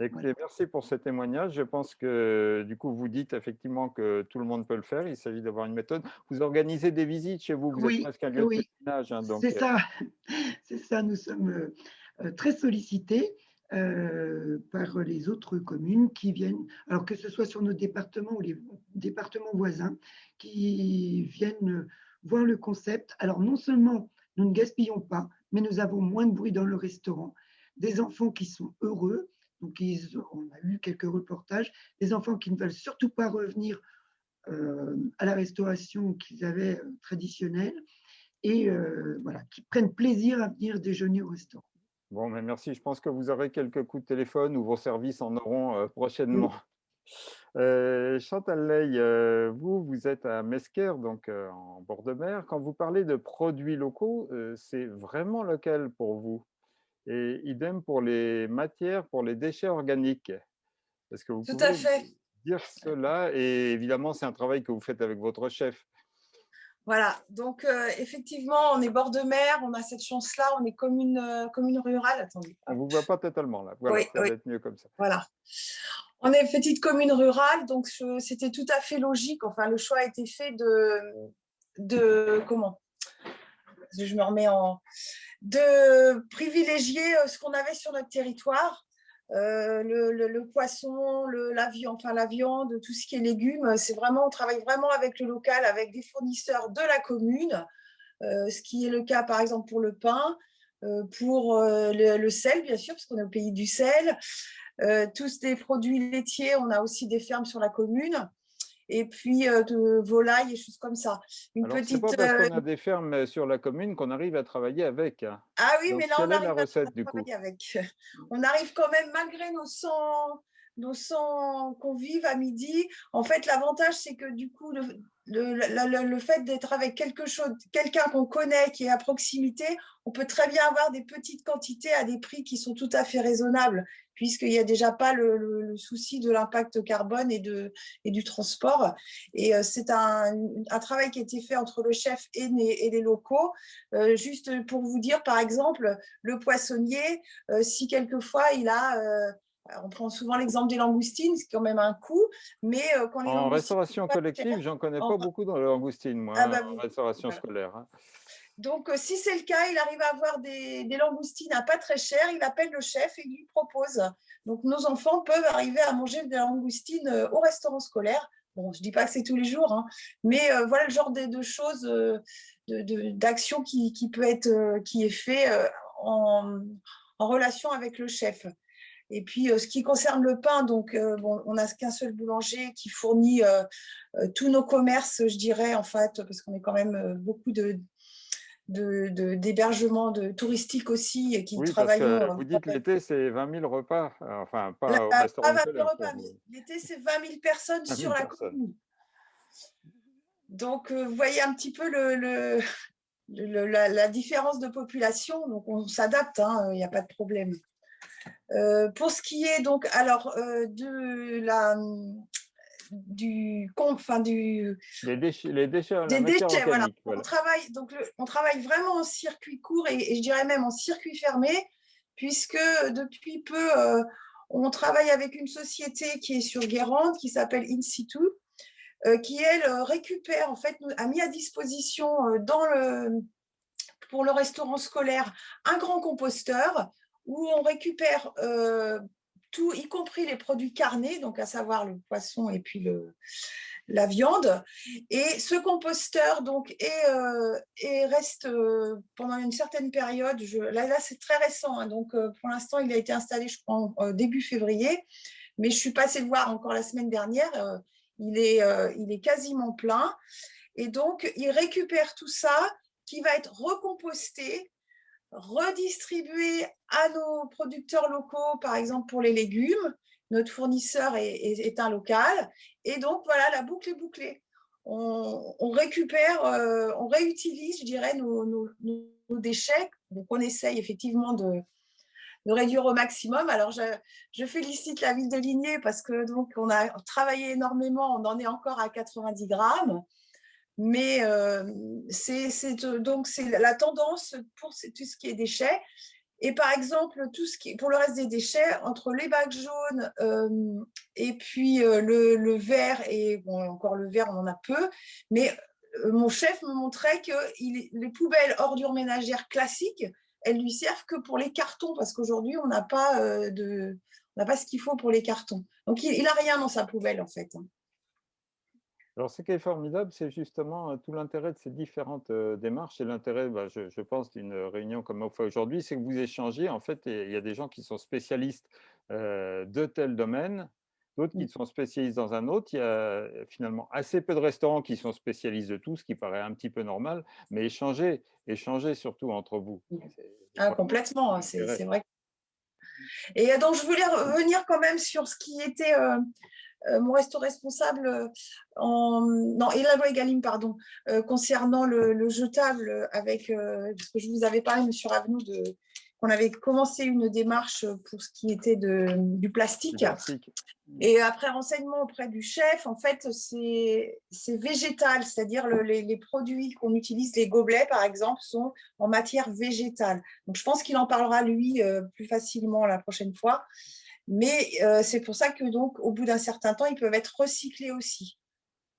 Merci pour ce témoignage. Je pense que du coup, vous dites effectivement que tout le monde peut le faire. Il s'agit d'avoir une méthode. Vous organisez des visites chez vous. Vous
oui, êtes presque un lieu de pèlerinage. Hein, c'est euh ça. (laughs) C'est ça. Nous sommes euh, très sollicités par les autres communes qui viennent, alors que ce soit sur nos départements ou les départements voisins, qui viennent voir le concept. Alors non seulement nous ne gaspillons pas, mais nous avons moins de bruit dans le restaurant. Des enfants qui sont heureux donc, on a eu quelques reportages, des enfants qui ne veulent surtout pas revenir euh, à la restauration qu'ils avaient euh, traditionnelle et euh, voilà, qui prennent plaisir à venir déjeuner au restaurant.
Bon, mais merci. Je pense que vous aurez quelques coups de téléphone ou vos services en auront euh, prochainement. (laughs) Euh, Chantal Ley, euh, vous, vous êtes à Mesquer, donc en bord de mer. Quand vous parlez de produits locaux, c'est vraiment local pour vous. Et idem pour les matières, pour les déchets organiques. Est-ce que vous
Tout
pouvez
à fait.
dire cela? Et évidemment, c'est un travail que vous faites avec votre chef.
Voilà, donc euh, effectivement, on est bord de mer, on a cette chance-là, on est commune, euh, commune rurale. Attendez.
On ne vous voit pas totalement là. Voilà,
Oui,
ça
oui.
va être mieux comme ça.
Voilà. On est petite commune rurale, donc c'était tout à fait logique. Enfin, le choix a été fait de, de comment? Je me remets en de privilégier euh, ce qu'on avait sur notre territoire. Euh, le, poisson, la, viande, tout ce qui est légumes, c'est vraiment, on travaille vraiment avec le local, avec des fournisseurs de la commune, euh, ce qui est le cas par exemple pour le pain, euh, pour le, sel bien sûr, parce qu'on est au pays du sel, tous des produits laitiers, on a aussi des fermes sur la commune, et puis euh, de volailles et choses comme ça. Une
Alors, c'est
petite,
pas parce
euh,
qu'on a des fermes sur la commune qu'on arrive à travailler avec. hein.
ah oui,
Donc,
mais là, on arrive
la
à
coup?
travailler avec. (laughs) On arrive quand même, malgré nos 100, nos 100 convives à midi. En fait, l'avantage, c'est que du coup, le, le, la- le- le fait d'être avec quelque chose, quelqu'un qu'on connaît, qui est à proximité, on peut très bien avoir des petites quantités à des prix qui sont tout à fait raisonnables, puisqu'il n'y a déjà pas le, le- le souci de l'impact carbone et, de, et du transport. Et euh, c'est un, un travail qui a été fait entre le chef et les, et les locaux. Euh, juste pour vous dire, par exemple, le poissonnier, euh, si quelquefois il a, euh, on prend souvent l'exemple des langoustines, c'est quand même un coût, mais quand les
En
langoustines
restauration collective, j'en connais
en-
pas beaucoup dans la langoustine, moi,
Ah
hein,
bah
en restauration
voilà.
scolaire.
Donc, euh, si c'est le cas, il arrive à avoir des, langoustines à pas très cher, il appelle le chef et il lui propose. Donc, nos enfants peuvent arriver à manger des langoustines euh, au restaurant scolaire. Bon, je dis pas que c'est tous les jours, hein, mais euh, voilà le genre de, choses, euh, de- d'action qui, qui peut être, qui est fait en, en relation avec le chef. Et puis, ce qui concerne le pain, donc, bon, on n'a qu'un seul boulanger qui fournit tous nos commerces, je dirais, en fait, parce qu'on est quand même beaucoup de de- de- d'hébergement de, touristique aussi et qui
Oui, parce
travaillent.
que vous dites l'été, c'est 20 000 repas, euh, enfin, pas au restaurant scolaire. quoi, mais-
L'été, c'est 20 000 personnes
20 000
sur la commune. Donc, euh, vous voyez un petit peu le, le- le- la, la différence de population. Donc, on s'adapte, hein, il n'y a pas de problème. Euh, pour ce qui est donc, alors, euh, de la, du, enfin, du,
Les déchets, les déchets,
des déchets, voilà. On travaille, donc le- on travaille vraiment en circuit court et, et je dirais même en circuit fermé, puisque depuis peu, euh, on travaille avec une société qui est sur Guérande, qui s'appelle In situ, euh, qui elle euh, récupère, en fait, a mis à disposition dans le, pour le restaurant scolaire un grand composteur où on récupère euh, tout, y compris les produits carnés, donc à savoir le poisson et puis le, la viande. Et ce composteur donc est, euh, est- reste euh, pendant une certaine période. Là, là c'est très récent, hein, donc euh, pour l'instant il a été installé, je crois, en début février. Mais je suis passée le voir encore la semaine dernière. il est, il est quasiment plein. Et donc, il récupère tout ça qui va être recomposté, redistribué à nos producteurs locaux, par exemple pour les légumes. Notre fournisseur est, est- un local. Et donc, voilà, la boucle est bouclée. On, récupère, euh, on réutilise, je dirais, nos, nos- nos déchets. Donc, on essaye effectivement de, de réduire au maximum. Alors, je, je félicite la ville de Ligné parce que donc on a travaillé énormément. On en est encore à 90 grammes, mais euh, c'est euh, donc c'est la tendance pour tout ce qui est déchets. Et par exemple, tout ce qui pour le reste des déchets, entre les bacs jaunes euh, et puis le, verre et bon encore le verre, on en a peu, mais mon chef me montrait que les poubelles ordures ménagères classiques elles lui servent que pour les cartons parce qu'aujourd'hui on n'a pas de n'a pas ce qu'il faut pour les cartons. Donc il, il a rien dans sa poubelle en fait. hein.
Alors, ce qui est formidable, c'est justement tout l'intérêt de ces différentes démarches et l'intérêt, bah, je, je pense, d'une réunion comme on fait aujourd'hui, c'est que vous échangez, en fait, il y a des gens qui sont spécialistes de tel domaine, d'autres qui sont spécialistes dans un autre. Il y a finalement assez peu de restaurants qui sont spécialistes de tout, ce qui paraît un petit peu normal, mais échangez, échangez surtout entre vous.
Ah, complètement, hein, c'est vrai. Et donc, je voulais revenir quand même sur ce qui était euh, mon resto responsable, en, non, et la loi Egalim, pardon, euh, concernant le, jetable avec, parce que je vous avais parlé, Monsieur Ravenou, de, qu'on avait commencé une démarche pour ce qui était de, du plastique. Et après renseignement auprès du chef, en fait, c'est végétal, c'est-à-dire les, les, produits qu'on utilise, les gobelets par exemple, sont en matière végétale. Donc je pense qu'il en parlera lui euh, plus facilement la prochaine fois. Mais euh, c'est pour ça que donc au bout d'un certain temps, ils peuvent être recyclés aussi.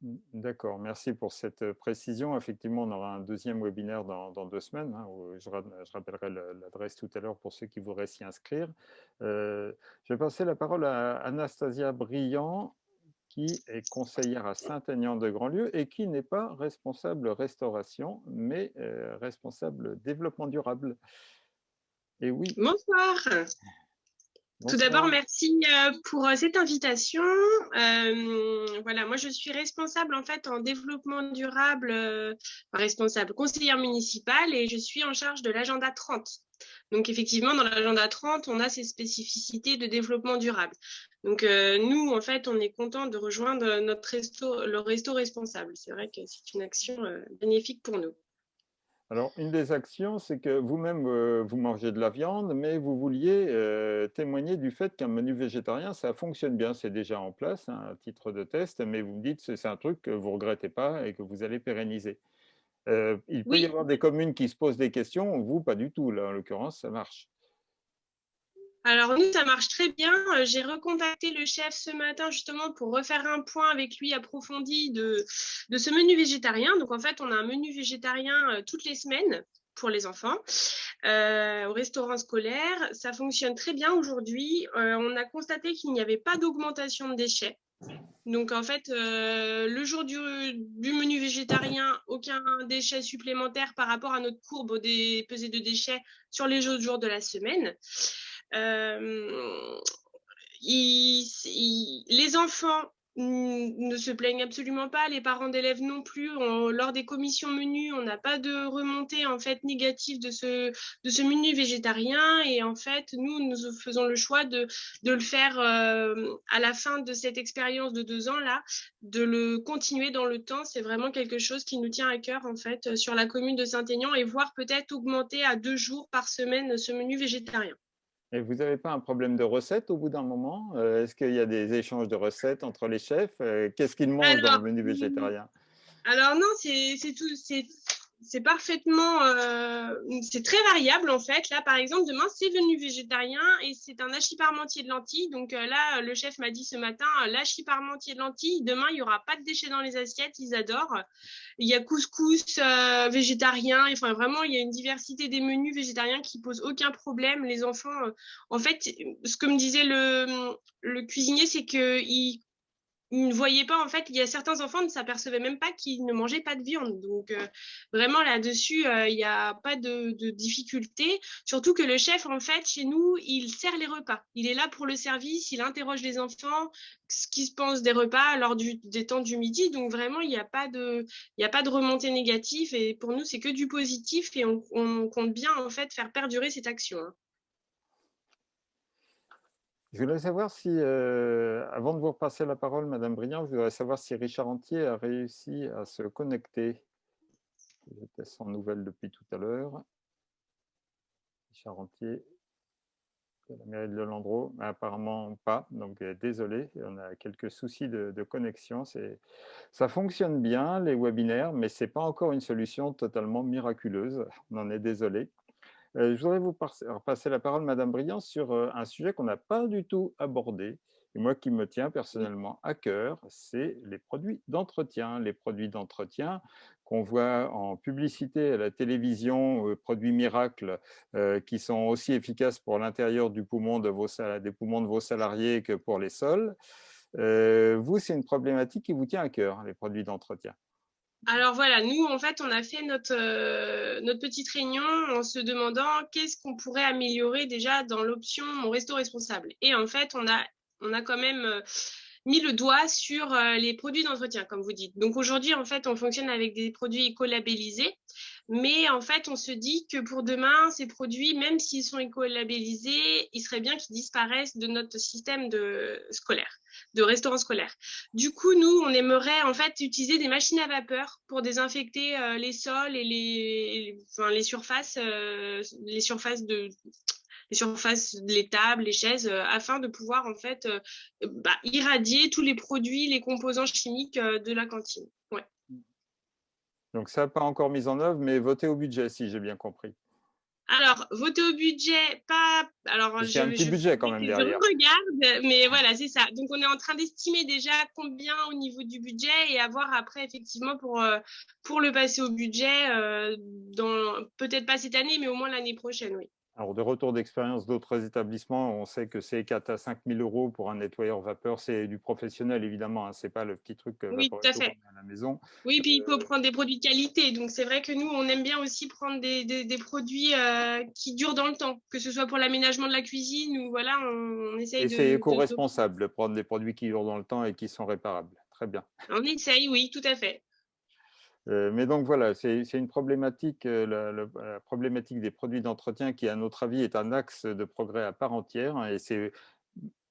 Mmh, d'accord, merci pour cette précision. Effectivement, on aura un deuxième webinaire dans, deux semaines. Hein, je, rappellerai l'adresse tout à l'heure pour ceux qui voudraient s'y inscrire. je vais passer la parole à Anastasia Briand, qui est conseillère à Saint-Aignan-de-Grandlieu et qui n'est pas responsable restauration, mais responsable développement durable.
Et oui. Bonsoir. Tout d'abord, merci euh, pour euh, cette invitation. Euh, voilà, moi je suis responsable en fait en développement durable, responsable conseillère municipale et je suis en charge de l'agenda 30. Donc effectivement, dans l'agenda 30, on a ces spécificités de développement durable. Donc nous, en fait, on est content de rejoindre notre resto, le resto responsable. C'est vrai que c'est une action bénéfique pour nous.
Alors, une des actions, c'est que vous-même, euh, vous mangez de la viande, mais vous vouliez euh, témoigner du fait qu'un menu végétarien, ça fonctionne bien, c'est déjà en place, hein, à titre de test, mais vous me dites que c'est un truc que vous ne regrettez pas et que vous allez pérenniser. Euh, il peut y avoir des communes qui se posent des questions, vous, pas du tout, là, en l'occurrence, ça marche.
Alors nous, ça marche très bien. Euh, j'ai recontacté le chef ce matin justement pour refaire un point avec lui approfondi de, ce menu végétarien. Donc en fait, on a un menu végétarien euh, toutes les semaines pour les enfants euh, au restaurant scolaire. Ça fonctionne très bien aujourd'hui. on a constaté qu'il n'y avait pas d'augmentation de déchets. Donc en fait, le jour du, du, menu végétarien, aucun déchet supplémentaire par rapport à notre courbe des pesées de déchets sur les autres jours de la semaine. Euh, les enfants ne se plaignent absolument pas, les parents d'élèves non plus. lors des commissions menus, on n'a pas de remontée en fait négative de ce, menu végétarien. Et en fait, nous, nous faisons le choix de, le faire euh, à la fin de cette expérience de deux ans là, de le continuer dans le temps. C'est vraiment quelque chose qui nous tient à cœur en fait sur la commune de Saint-Aignan et voire peut-être augmenter à deux jours par semaine ce menu végétarien.
Et vous n'avez pas un problème de recettes au bout d'un moment? Euh, Est-ce qu'il y a des échanges de recettes entre les chefs? Euh, Qu'est-ce qu'ils mangent dans le menu végétarien?
Alors non, c'est tout, c'est parfaitement, euh, c'est très variable en fait. Là, par exemple, demain, c'est venu végétarien et c'est un hachis parmentier de lentilles. Donc euh, là, le chef m'a dit ce matin, euh, l'hachis parmentier de lentilles, demain, il n'y aura pas de déchets dans les assiettes, ils adorent. Il y a couscous végétarien, enfin vraiment, il y a une diversité des menus végétariens qui posent aucun problème. Les enfants, en fait, ce que me disait le, le cuisinier, c'est qu'ils ils ne voyaient pas, en fait, il y a certains enfants ne s'apercevaient même pas qu'ils ne mangeaient pas de viande. Donc, euh, vraiment, là-dessus, euh, il n'y a pas de, difficulté. Surtout que le chef, en fait, chez nous, il sert les repas. Il est là pour le service, il interroge les enfants, ce qu'ils se pensent des repas lors des temps du midi. Donc, vraiment, il n'y a, pas de, a pas de remontée négative. Et pour nous, c'est que du positif et on, on, compte bien, en fait, faire perdurer cette action. Hein.
Je voudrais savoir si, euh, avant de vous repasser la parole, Madame Briand, je voudrais savoir si Richard Antier a réussi à se connecter. J'étais sans nouvelles depuis tout à l'heure. Richard Antier, la mairie de Lelandreau, mais apparemment pas, donc euh, désolé, on a quelques soucis de, de connexion. Ça fonctionne bien, les webinaires, mais ce n'est pas encore une solution totalement miraculeuse, on en est désolé. Euh, je voudrais vous passer la parole, Madame Briand, sur euh, un sujet qu'on n'a pas du tout abordé, et moi qui me tient personnellement à cœur, c'est les produits d'entretien. Les produits d'entretien qu'on voit en publicité à la télévision, euh, produits miracles, qui sont aussi efficaces pour l'intérieur du poumon de vos, des poumons de vos salariés que pour les sols. vous, c'est une problématique qui vous tient à cœur, les produits d'entretien.
Alors voilà, nous, en fait, on a fait notre, euh, notre petite réunion en se demandant qu'est-ce qu'on pourrait améliorer déjà dans l'option Mon Resto Responsable. Et en fait, on a, on a quand même euh, mis le doigt sur les produits d'entretien, comme vous dites. Donc aujourd'hui, en fait, on fonctionne avec des produits écolabellisés, mais en fait, on se dit que pour demain, ces produits, même s'ils sont écolabellisés, il serait bien qu'ils disparaissent de notre système de scolaire, de restaurant scolaire. Du coup, nous, on aimerait en fait utiliser des machines à vapeur pour désinfecter les sols et les, enfin, les surfaces, les surfaces de les surfaces, les tables, les chaises, euh, afin de pouvoir en fait euh, bah, irradier tous les produits, les composants chimiques euh, de la cantine. Ouais.
Donc ça, pas encore mis en œuvre, mais voter au budget, si j'ai bien compris.
Alors, voter au budget, pas. Alors,
c'est un petit budget quand même derrière.
Je regarde, mais voilà, c'est ça. Donc, on est en train d'estimer déjà combien au niveau du budget et à voir après, effectivement, pour, pour le passer au budget, dans peut-être pas cette année, mais au moins l'année prochaine, oui.
Alors, de retour d'expérience d'autres établissements, on sait que c'est 4 à 5 000 euros pour un nettoyeur vapeur. C'est du professionnel, évidemment. Hein, ce n'est pas le petit truc
euh, oui, tout à, fait.
à la maison.
Oui, puis il faut euh, prendre des produits de qualité. Donc, c'est vrai que nous, on aime bien aussi prendre des, des, produits euh, qui durent dans le temps, que ce soit pour l'aménagement de la cuisine ou voilà, on, essaye
et de… c'est éco-responsable de prendre des produits qui durent dans le temps et qui sont réparables. Très bien.
On essaye, oui, tout à fait.
Mais donc voilà, c'est une problématique, la, problématique des produits d'entretien qui, à notre avis, est un axe de progrès à part entière. Hein, et c'est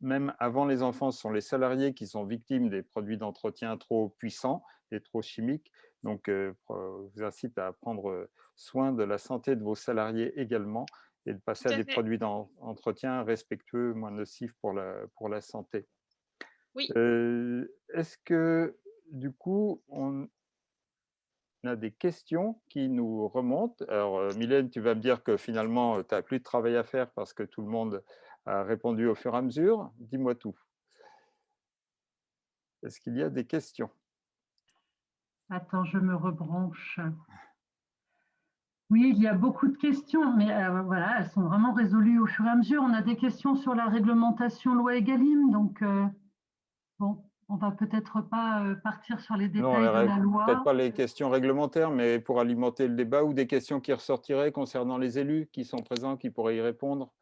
même avant les enfants, ce sont les salariés qui sont victimes des produits d'entretien trop puissants et trop chimiques. Donc, je vous incite à prendre soin de la santé de vos salariés également et de passer à, des produits d'entretien respectueux, moins nocifs pour la, pour la santé.
Oui.
Est-ce que, du coup, on, a des questions qui nous remontent. Alors, euh, Mylène, tu vas me dire que finalement, tu n'as plus de travail à faire parce que tout le monde a répondu au fur et à mesure. Dis-moi tout. Est-ce qu'il y a des questions?
Attends, je me rebranche. Oui, il y a beaucoup de questions, mais euh, voilà, elles sont vraiment résolues au fur et à mesure. On a des questions sur la réglementation loi Egalim, donc euh, bon, on va peut-être pas euh, partir sur les détails de la loi.
Peut-être pas les questions réglementaires, mais pour alimenter le débat ou des questions qui ressortiraient concernant les élus qui sont présents, qui pourraient y répondre.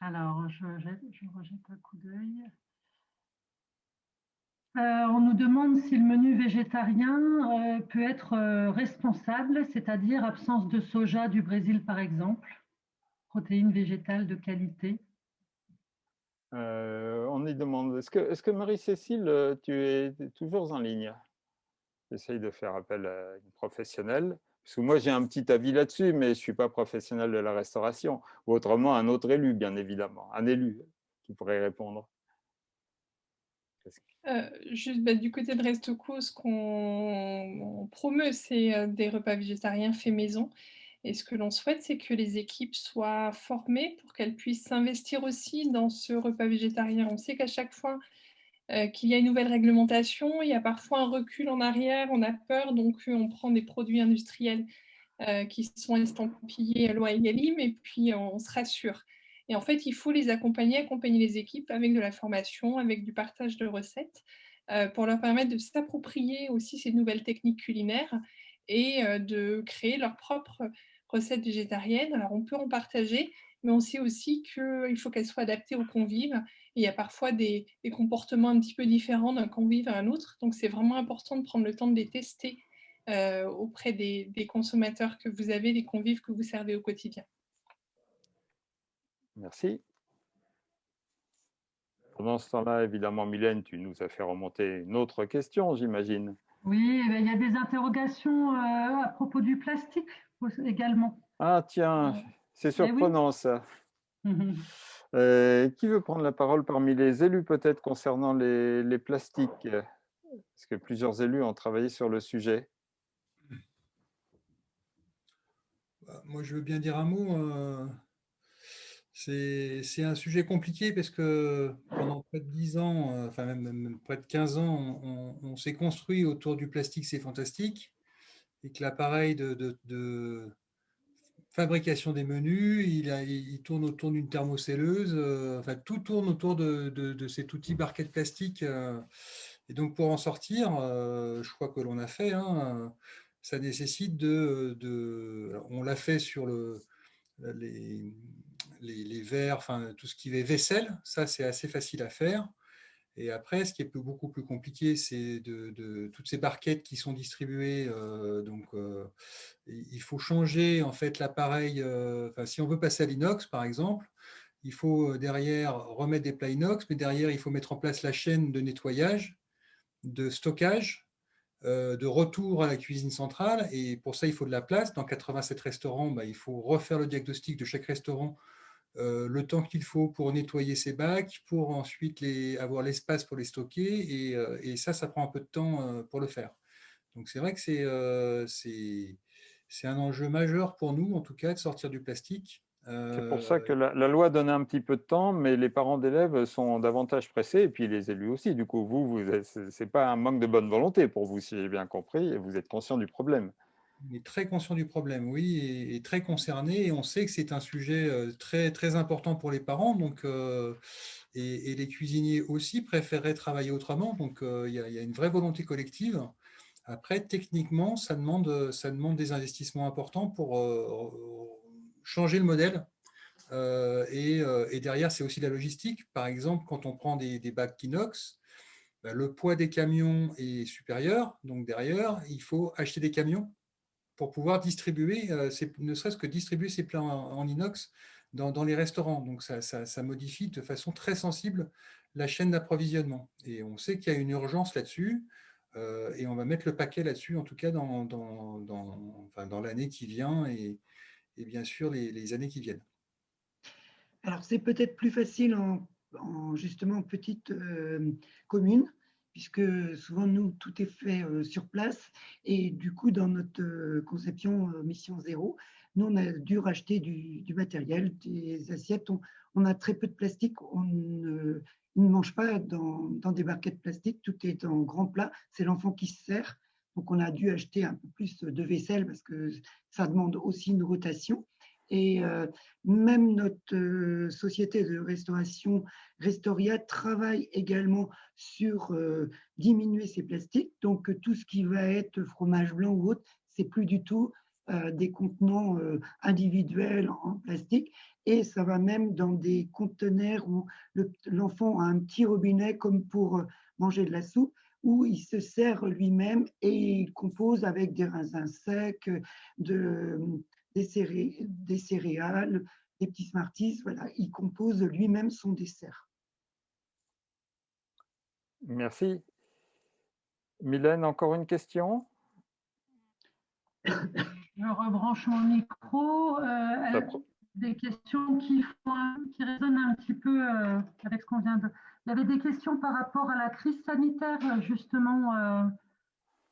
Alors, je, rejette un coup d'œil. Euh, on nous demande si le menu végétarien euh, peut être responsable, c'est-à-dire absence de soja du Brésil par exemple, protéines végétales de qualité.
Euh, on y demande, est-ce que, Marie-Cécile, euh, tu es toujours en ligne? J'essaye de faire appel à une professionnelle, parce que moi j'ai un petit avis là-dessus, mais je ne suis pas professionnel de la restauration, ou autrement un autre élu, bien évidemment, un élu qui pourrait répondre.
Euh, juste bah, du côté de Restco, ce qu'on promeut, c'est des repas végétariens faits maison. Et ce que l'on souhaite, c'est que les équipes soient formées pour qu'elles puissent s'investir aussi dans ce repas végétarien. On sait qu'à chaque fois euh, qu'il y a une nouvelle réglementation, il y a parfois un recul en arrière, on a peur, donc euh, on prend des produits industriels euh, qui sont estampillés loi Egalim et puis on se rassure. Et en fait, il faut les accompagner, accompagner les équipes avec de la formation, avec du partage de recettes, pour leur permettre de s'approprier aussi ces nouvelles techniques culinaires et de créer leur propre recettes végétariennes. Alors, on peut en partager, mais on sait aussi qu'il faut qu'elles soient adaptées aux convives. il y a parfois des, comportements un petit peu différents d'un convive à un autre. Donc, c'est vraiment important de prendre le temps de les tester euh, auprès des, consommateurs que vous avez, des convives que vous servez au quotidien.
Merci. Pendant ce temps-là, évidemment, Mylène, tu nous as fait remonter une autre question, j'imagine.
Oui, eh ben, il y a des interrogations euh, à propos du plastique également.
Ah tiens, c'est eh surprenant ça. (laughs) Euh, qui veut prendre la parole parmi les élus peut-être concernant les, plastiques? Parce que plusieurs élus ont travaillé sur le sujet.
Bah, moi, je veux bien dire un mot. Euh, c'est un sujet compliqué parce que pendant près de 10 ans, euh, enfin même, près de 15 ans, on s'est construit autour du plastique, c'est fantastique et que l'appareil de, fabrication des menus, il, tourne autour d'une thermocelleuse, euh, enfin tout tourne autour de, cet outil barquette plastique. Euh. et donc pour en sortir, euh, je crois que l'on a fait, hein, ça nécessite de, on l'a fait sur le, les, les, verres, enfin, tout ce qui est vaisselle, ça c'est assez facile à faire. Et après, ce qui est beaucoup plus compliqué, c'est de, toutes ces barquettes qui sont distribuées. donc, il faut changer en fait l'appareil. si on veut passer à l'inox, par exemple, il faut derrière remettre des plats inox, mais derrière, il faut mettre en place la chaîne de nettoyage, de stockage, de retour à la cuisine centrale. Et pour ça, il faut de la place. Dans 87 restaurants, bah, il faut refaire le diagnostic de chaque restaurant euh, le temps qu'il faut pour nettoyer ces bacs, pour ensuite les, avoir l'espace pour les stocker. Et, euh, ça, ça prend un peu de temps euh, pour le faire. Donc c'est vrai que c'est un enjeu majeur pour nous, en tout cas, de sortir du plastique.
C'est pour ça que la, loi donne un petit peu de temps, mais les parents d'élèves sont davantage pressés, et puis les élus aussi. Du coup, vous, vous ce n'est pas un manque de bonne volonté pour vous, si j'ai bien compris, et vous êtes conscient du problème.
On est très conscient du problème, oui, et, très concerné. Et on sait que c'est un sujet euh, très, très important pour les parents. Donc, euh, et, les cuisiniers aussi préféreraient travailler autrement. Donc, euh, il y, a une vraie volonté collective. Après, techniquement, ça demande, ça demande des investissements importants pour changer le modèle. Et, derrière, c'est aussi la logistique. Par exemple, quand on prend des, bacs inox, bah, le poids des camions est supérieur. Donc, derrière, il faut acheter des camions pour pouvoir distribuer, euh, ne serait-ce que distribuer ces plats en, inox dans, les restaurants. Donc, ça, modifie de façon très sensible la chaîne d'approvisionnement. Et on sait qu'il y a une urgence là-dessus, euh, et on va mettre le paquet là-dessus, en tout cas dans, l'année qui vient et, bien sûr les, années qui viennent.
Alors, c'est peut-être plus facile en, justement petite euh, commune, puisque souvent, nous, tout est fait euh, sur place. Et du coup, dans notre euh, conception euh, mission zéro, nous, on a dû racheter du, matériel, des assiettes. On, a très peu de plastique. On ne, mange pas dans, des barquettes plastiques. Tout est en grand plat. C'est l'enfant qui se sert. Donc, on a dû acheter un peu plus de vaisselle parce que ça demande aussi une rotation. Et euh, même notre euh, société de restauration Restoria travaille également sur euh, diminuer ces plastiques. Donc, tout ce qui va être fromage blanc ou autre, c'est plus du tout des contenants individuels en plastique. Et ça va même dans des conteneurs où l'enfant a un petit robinet comme pour manger de la soupe où il se sert lui-même et il compose avec des raisins secs, de, des, céréales, des petits Smarties. Voilà, il compose lui-même son dessert.
Merci. Mylène, encore une question?
Je rebranche mon micro. Euh, des questions qui, qui résonnent un petit peu euh, avec ce qu'on vient de... Il y avait des questions par rapport à la crise sanitaire, justement. Euh,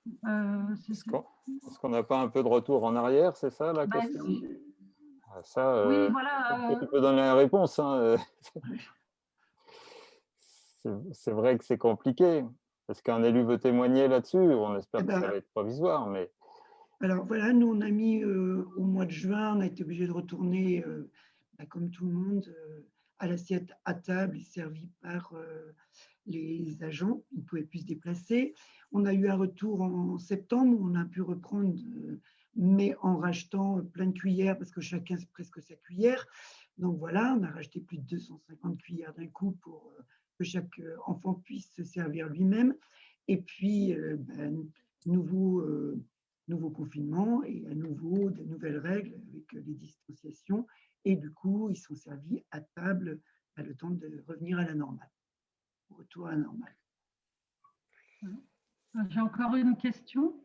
Est-ce qu'on n'a pas un peu de retour en arrière, c'est ça la bah, question ah, Ça,
oui, euh, voilà,
tu peux donner la réponse. Hein, (laughs) c'est vrai que c'est compliqué. Est-ce qu'un élu veut témoigner là-dessus On espère eh que ça ben, va être provisoire. Mais...
Alors voilà, nous on a mis au mois de juin, on a été obligé de retourner, bah, comme tout le monde, à l'assiette à table servie par les agents. Ils ne pouvaient plus se déplacer. On a eu un retour en septembre, on a pu reprendre, euh, mais en rachetant plein de cuillères, parce que chacun presque sa cuillère. Donc voilà, on a racheté plus de 250 cuillères d'un coup pour euh, que chaque euh, enfant puisse se servir lui-même. Et puis, ben, nouveau, nouveau confinement et à nouveau de nouvelles règles avec les distanciations. Et du coup, ils sont servis à table à le temps de revenir à la normale,
J'ai encore une question.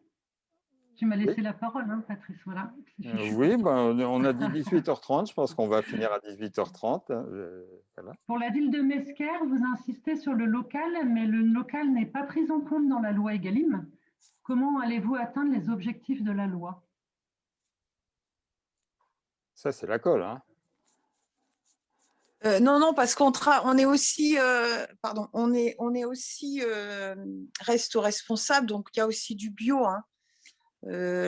Tu m'as laissé la parole, hein, Patrice. Voilà.
Euh, oui, ben, on a (laughs) dit 18h30. Je pense qu'on va finir à 18h30. Hein,
Pour la ville de Mesquer, vous insistez sur le local, mais le local n'est pas pris en compte dans la loi Egalim. Comment allez-vous atteindre les objectifs de la loi?
Ça, c'est la colle. Hein.
Euh, non, non, parce qu'on on est aussi, euh, pardon, on est, on est aussi euh, resto responsable, donc il y a aussi du bio. Hein.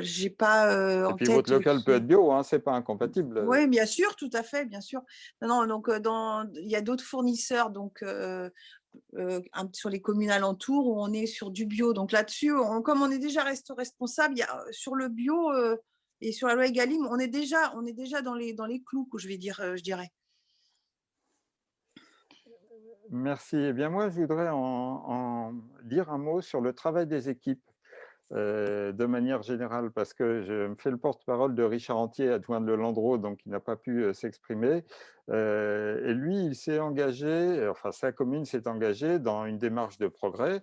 J'ai pas.
Et puis votre local peut être bio, hein, c'est pas incompatible.
Oui, bien sûr, tout à fait, bien sûr. Non, donc dans, il y a d'autres fournisseurs, donc sur les communes alentours où on est sur du bio. Donc là-dessus, comme on est déjà resto responsable, il y a, sur le bio et sur la loi Egalim, on est déjà, on est déjà dans les, dans les clous, je vais dire, je dirais.
Merci. Eh bien, moi, je voudrais en, dire un mot sur le travail des équipes. Euh, de manière générale, parce que je me fais le porte-parole de Richard Antier, adjoint de Landreau, donc il n'a pas pu euh, s'exprimer. Euh, et lui, il s'est engagé, enfin sa commune s'est engagée dans une démarche de progrès,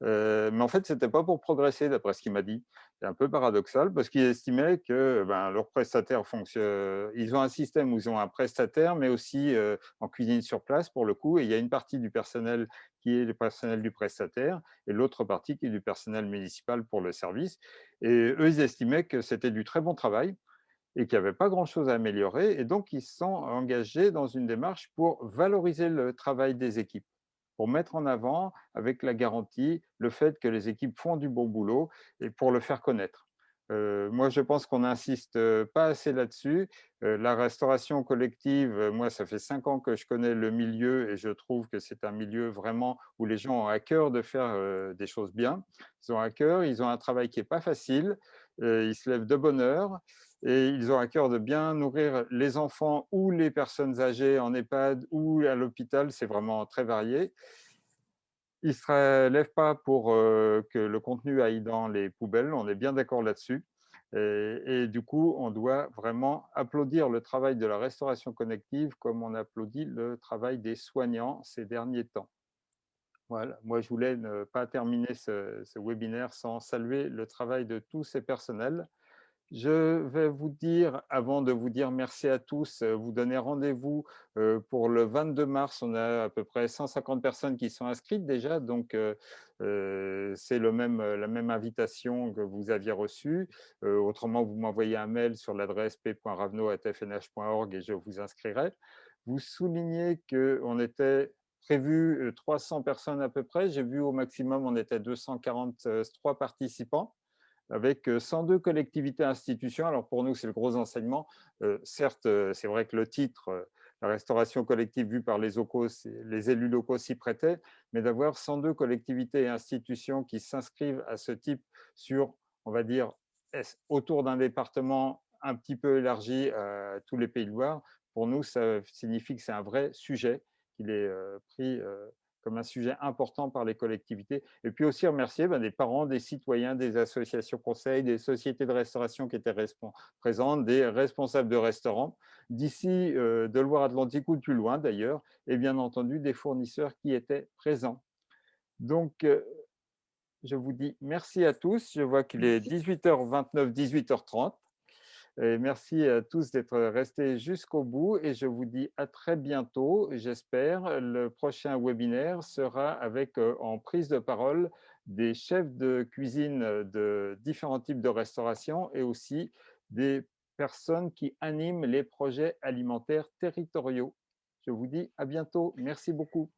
mais en fait, ce n'était pas pour progresser, d'après ce qu'il m'a dit. C'est un peu paradoxal, parce qu'il estimait que ben, leurs prestataires fonctionnent, ils ont un système où ils ont un prestataire, mais aussi en cuisine sur place, pour le coup, et il y a une partie du personnel qui est le personnel du prestataire, et l'autre partie qui est du personnel municipal pour le service. Et eux, ils estimaient que c'était du très bon travail et qu'il n'y avait pas grand-chose à améliorer, et donc ils se sont engagés dans une démarche pour valoriser le travail des équipes, pour mettre en avant, avec la garantie, le fait que les équipes font du bon boulot et pour le faire connaître. Euh, moi, je pense qu'on n'insiste pas assez là-dessus. Euh, la restauration collective, moi, ça fait cinq ans que je connais le milieu et je trouve que c'est un milieu vraiment où les gens ont à cœur de faire euh, des choses bien. Ils ont à cœur, ils ont un travail qui n'est pas facile, ils se lèvent de bonne heure et ils ont à cœur de bien nourrir les enfants ou les personnes âgées en EHPAD ou à l'hôpital, c'est vraiment très varié. Ils ne se lèvent pas pour que le contenu aille dans les poubelles, on est bien d'accord là-dessus. Et, du coup, on doit vraiment applaudir le travail de la restauration connective comme on applaudit le travail des soignants ces derniers temps. Voilà, moi je voulais ne pas terminer ce, ce webinaire sans saluer le travail de tous ces personnels je vais vous dire, avant de vous dire merci à tous, euh, vous donner rendez-vous euh, pour le 22 mars. On a à peu près 150 personnes qui sont inscrites déjà, donc euh, c'est la même invitation que vous aviez reçue. Autrement, vous m'envoyez un mail sur l'adresse p.ravno.fnh.org et je vous inscrirai. Vous soulignez qu'on était prévu 300 personnes à peu près. J'ai vu au maximum, on était 243 participants avec 102 collectivités institutions. Alors pour nous, c'est le gros enseignement. certes, c'est vrai que le titre, la restauration collective vue par les, locaux, les élus locaux s'y prêtait, mais d'avoir 102 collectivités et institutions qui s'inscrivent à ce type sur, on va dire, autour d'un département un petit peu élargi à tous les pays de Loire, pour nous, ça signifie que c'est un vrai sujet, qu'il est pris comme un sujet important par les collectivités. Et puis aussi remercier ben, des parents, des citoyens, des associations conseils, des sociétés de restauration qui étaient présentes, des responsables de restaurants, d'ici euh, de Loire-Atlantique ou de plus loin d'ailleurs, et bien entendu des fournisseurs qui étaient présents. Donc, euh, je vous dis merci à tous. Je vois qu'il est 18h29, 18h30 merci à tous d'être restés jusqu'au bout et je vous dis à très bientôt, j'espère. Le prochain webinaire sera avec en prise de parole des chefs de cuisine de différents types de restauration et aussi des personnes qui animent les projets alimentaires territoriaux. Je vous dis à bientôt. Merci beaucoup.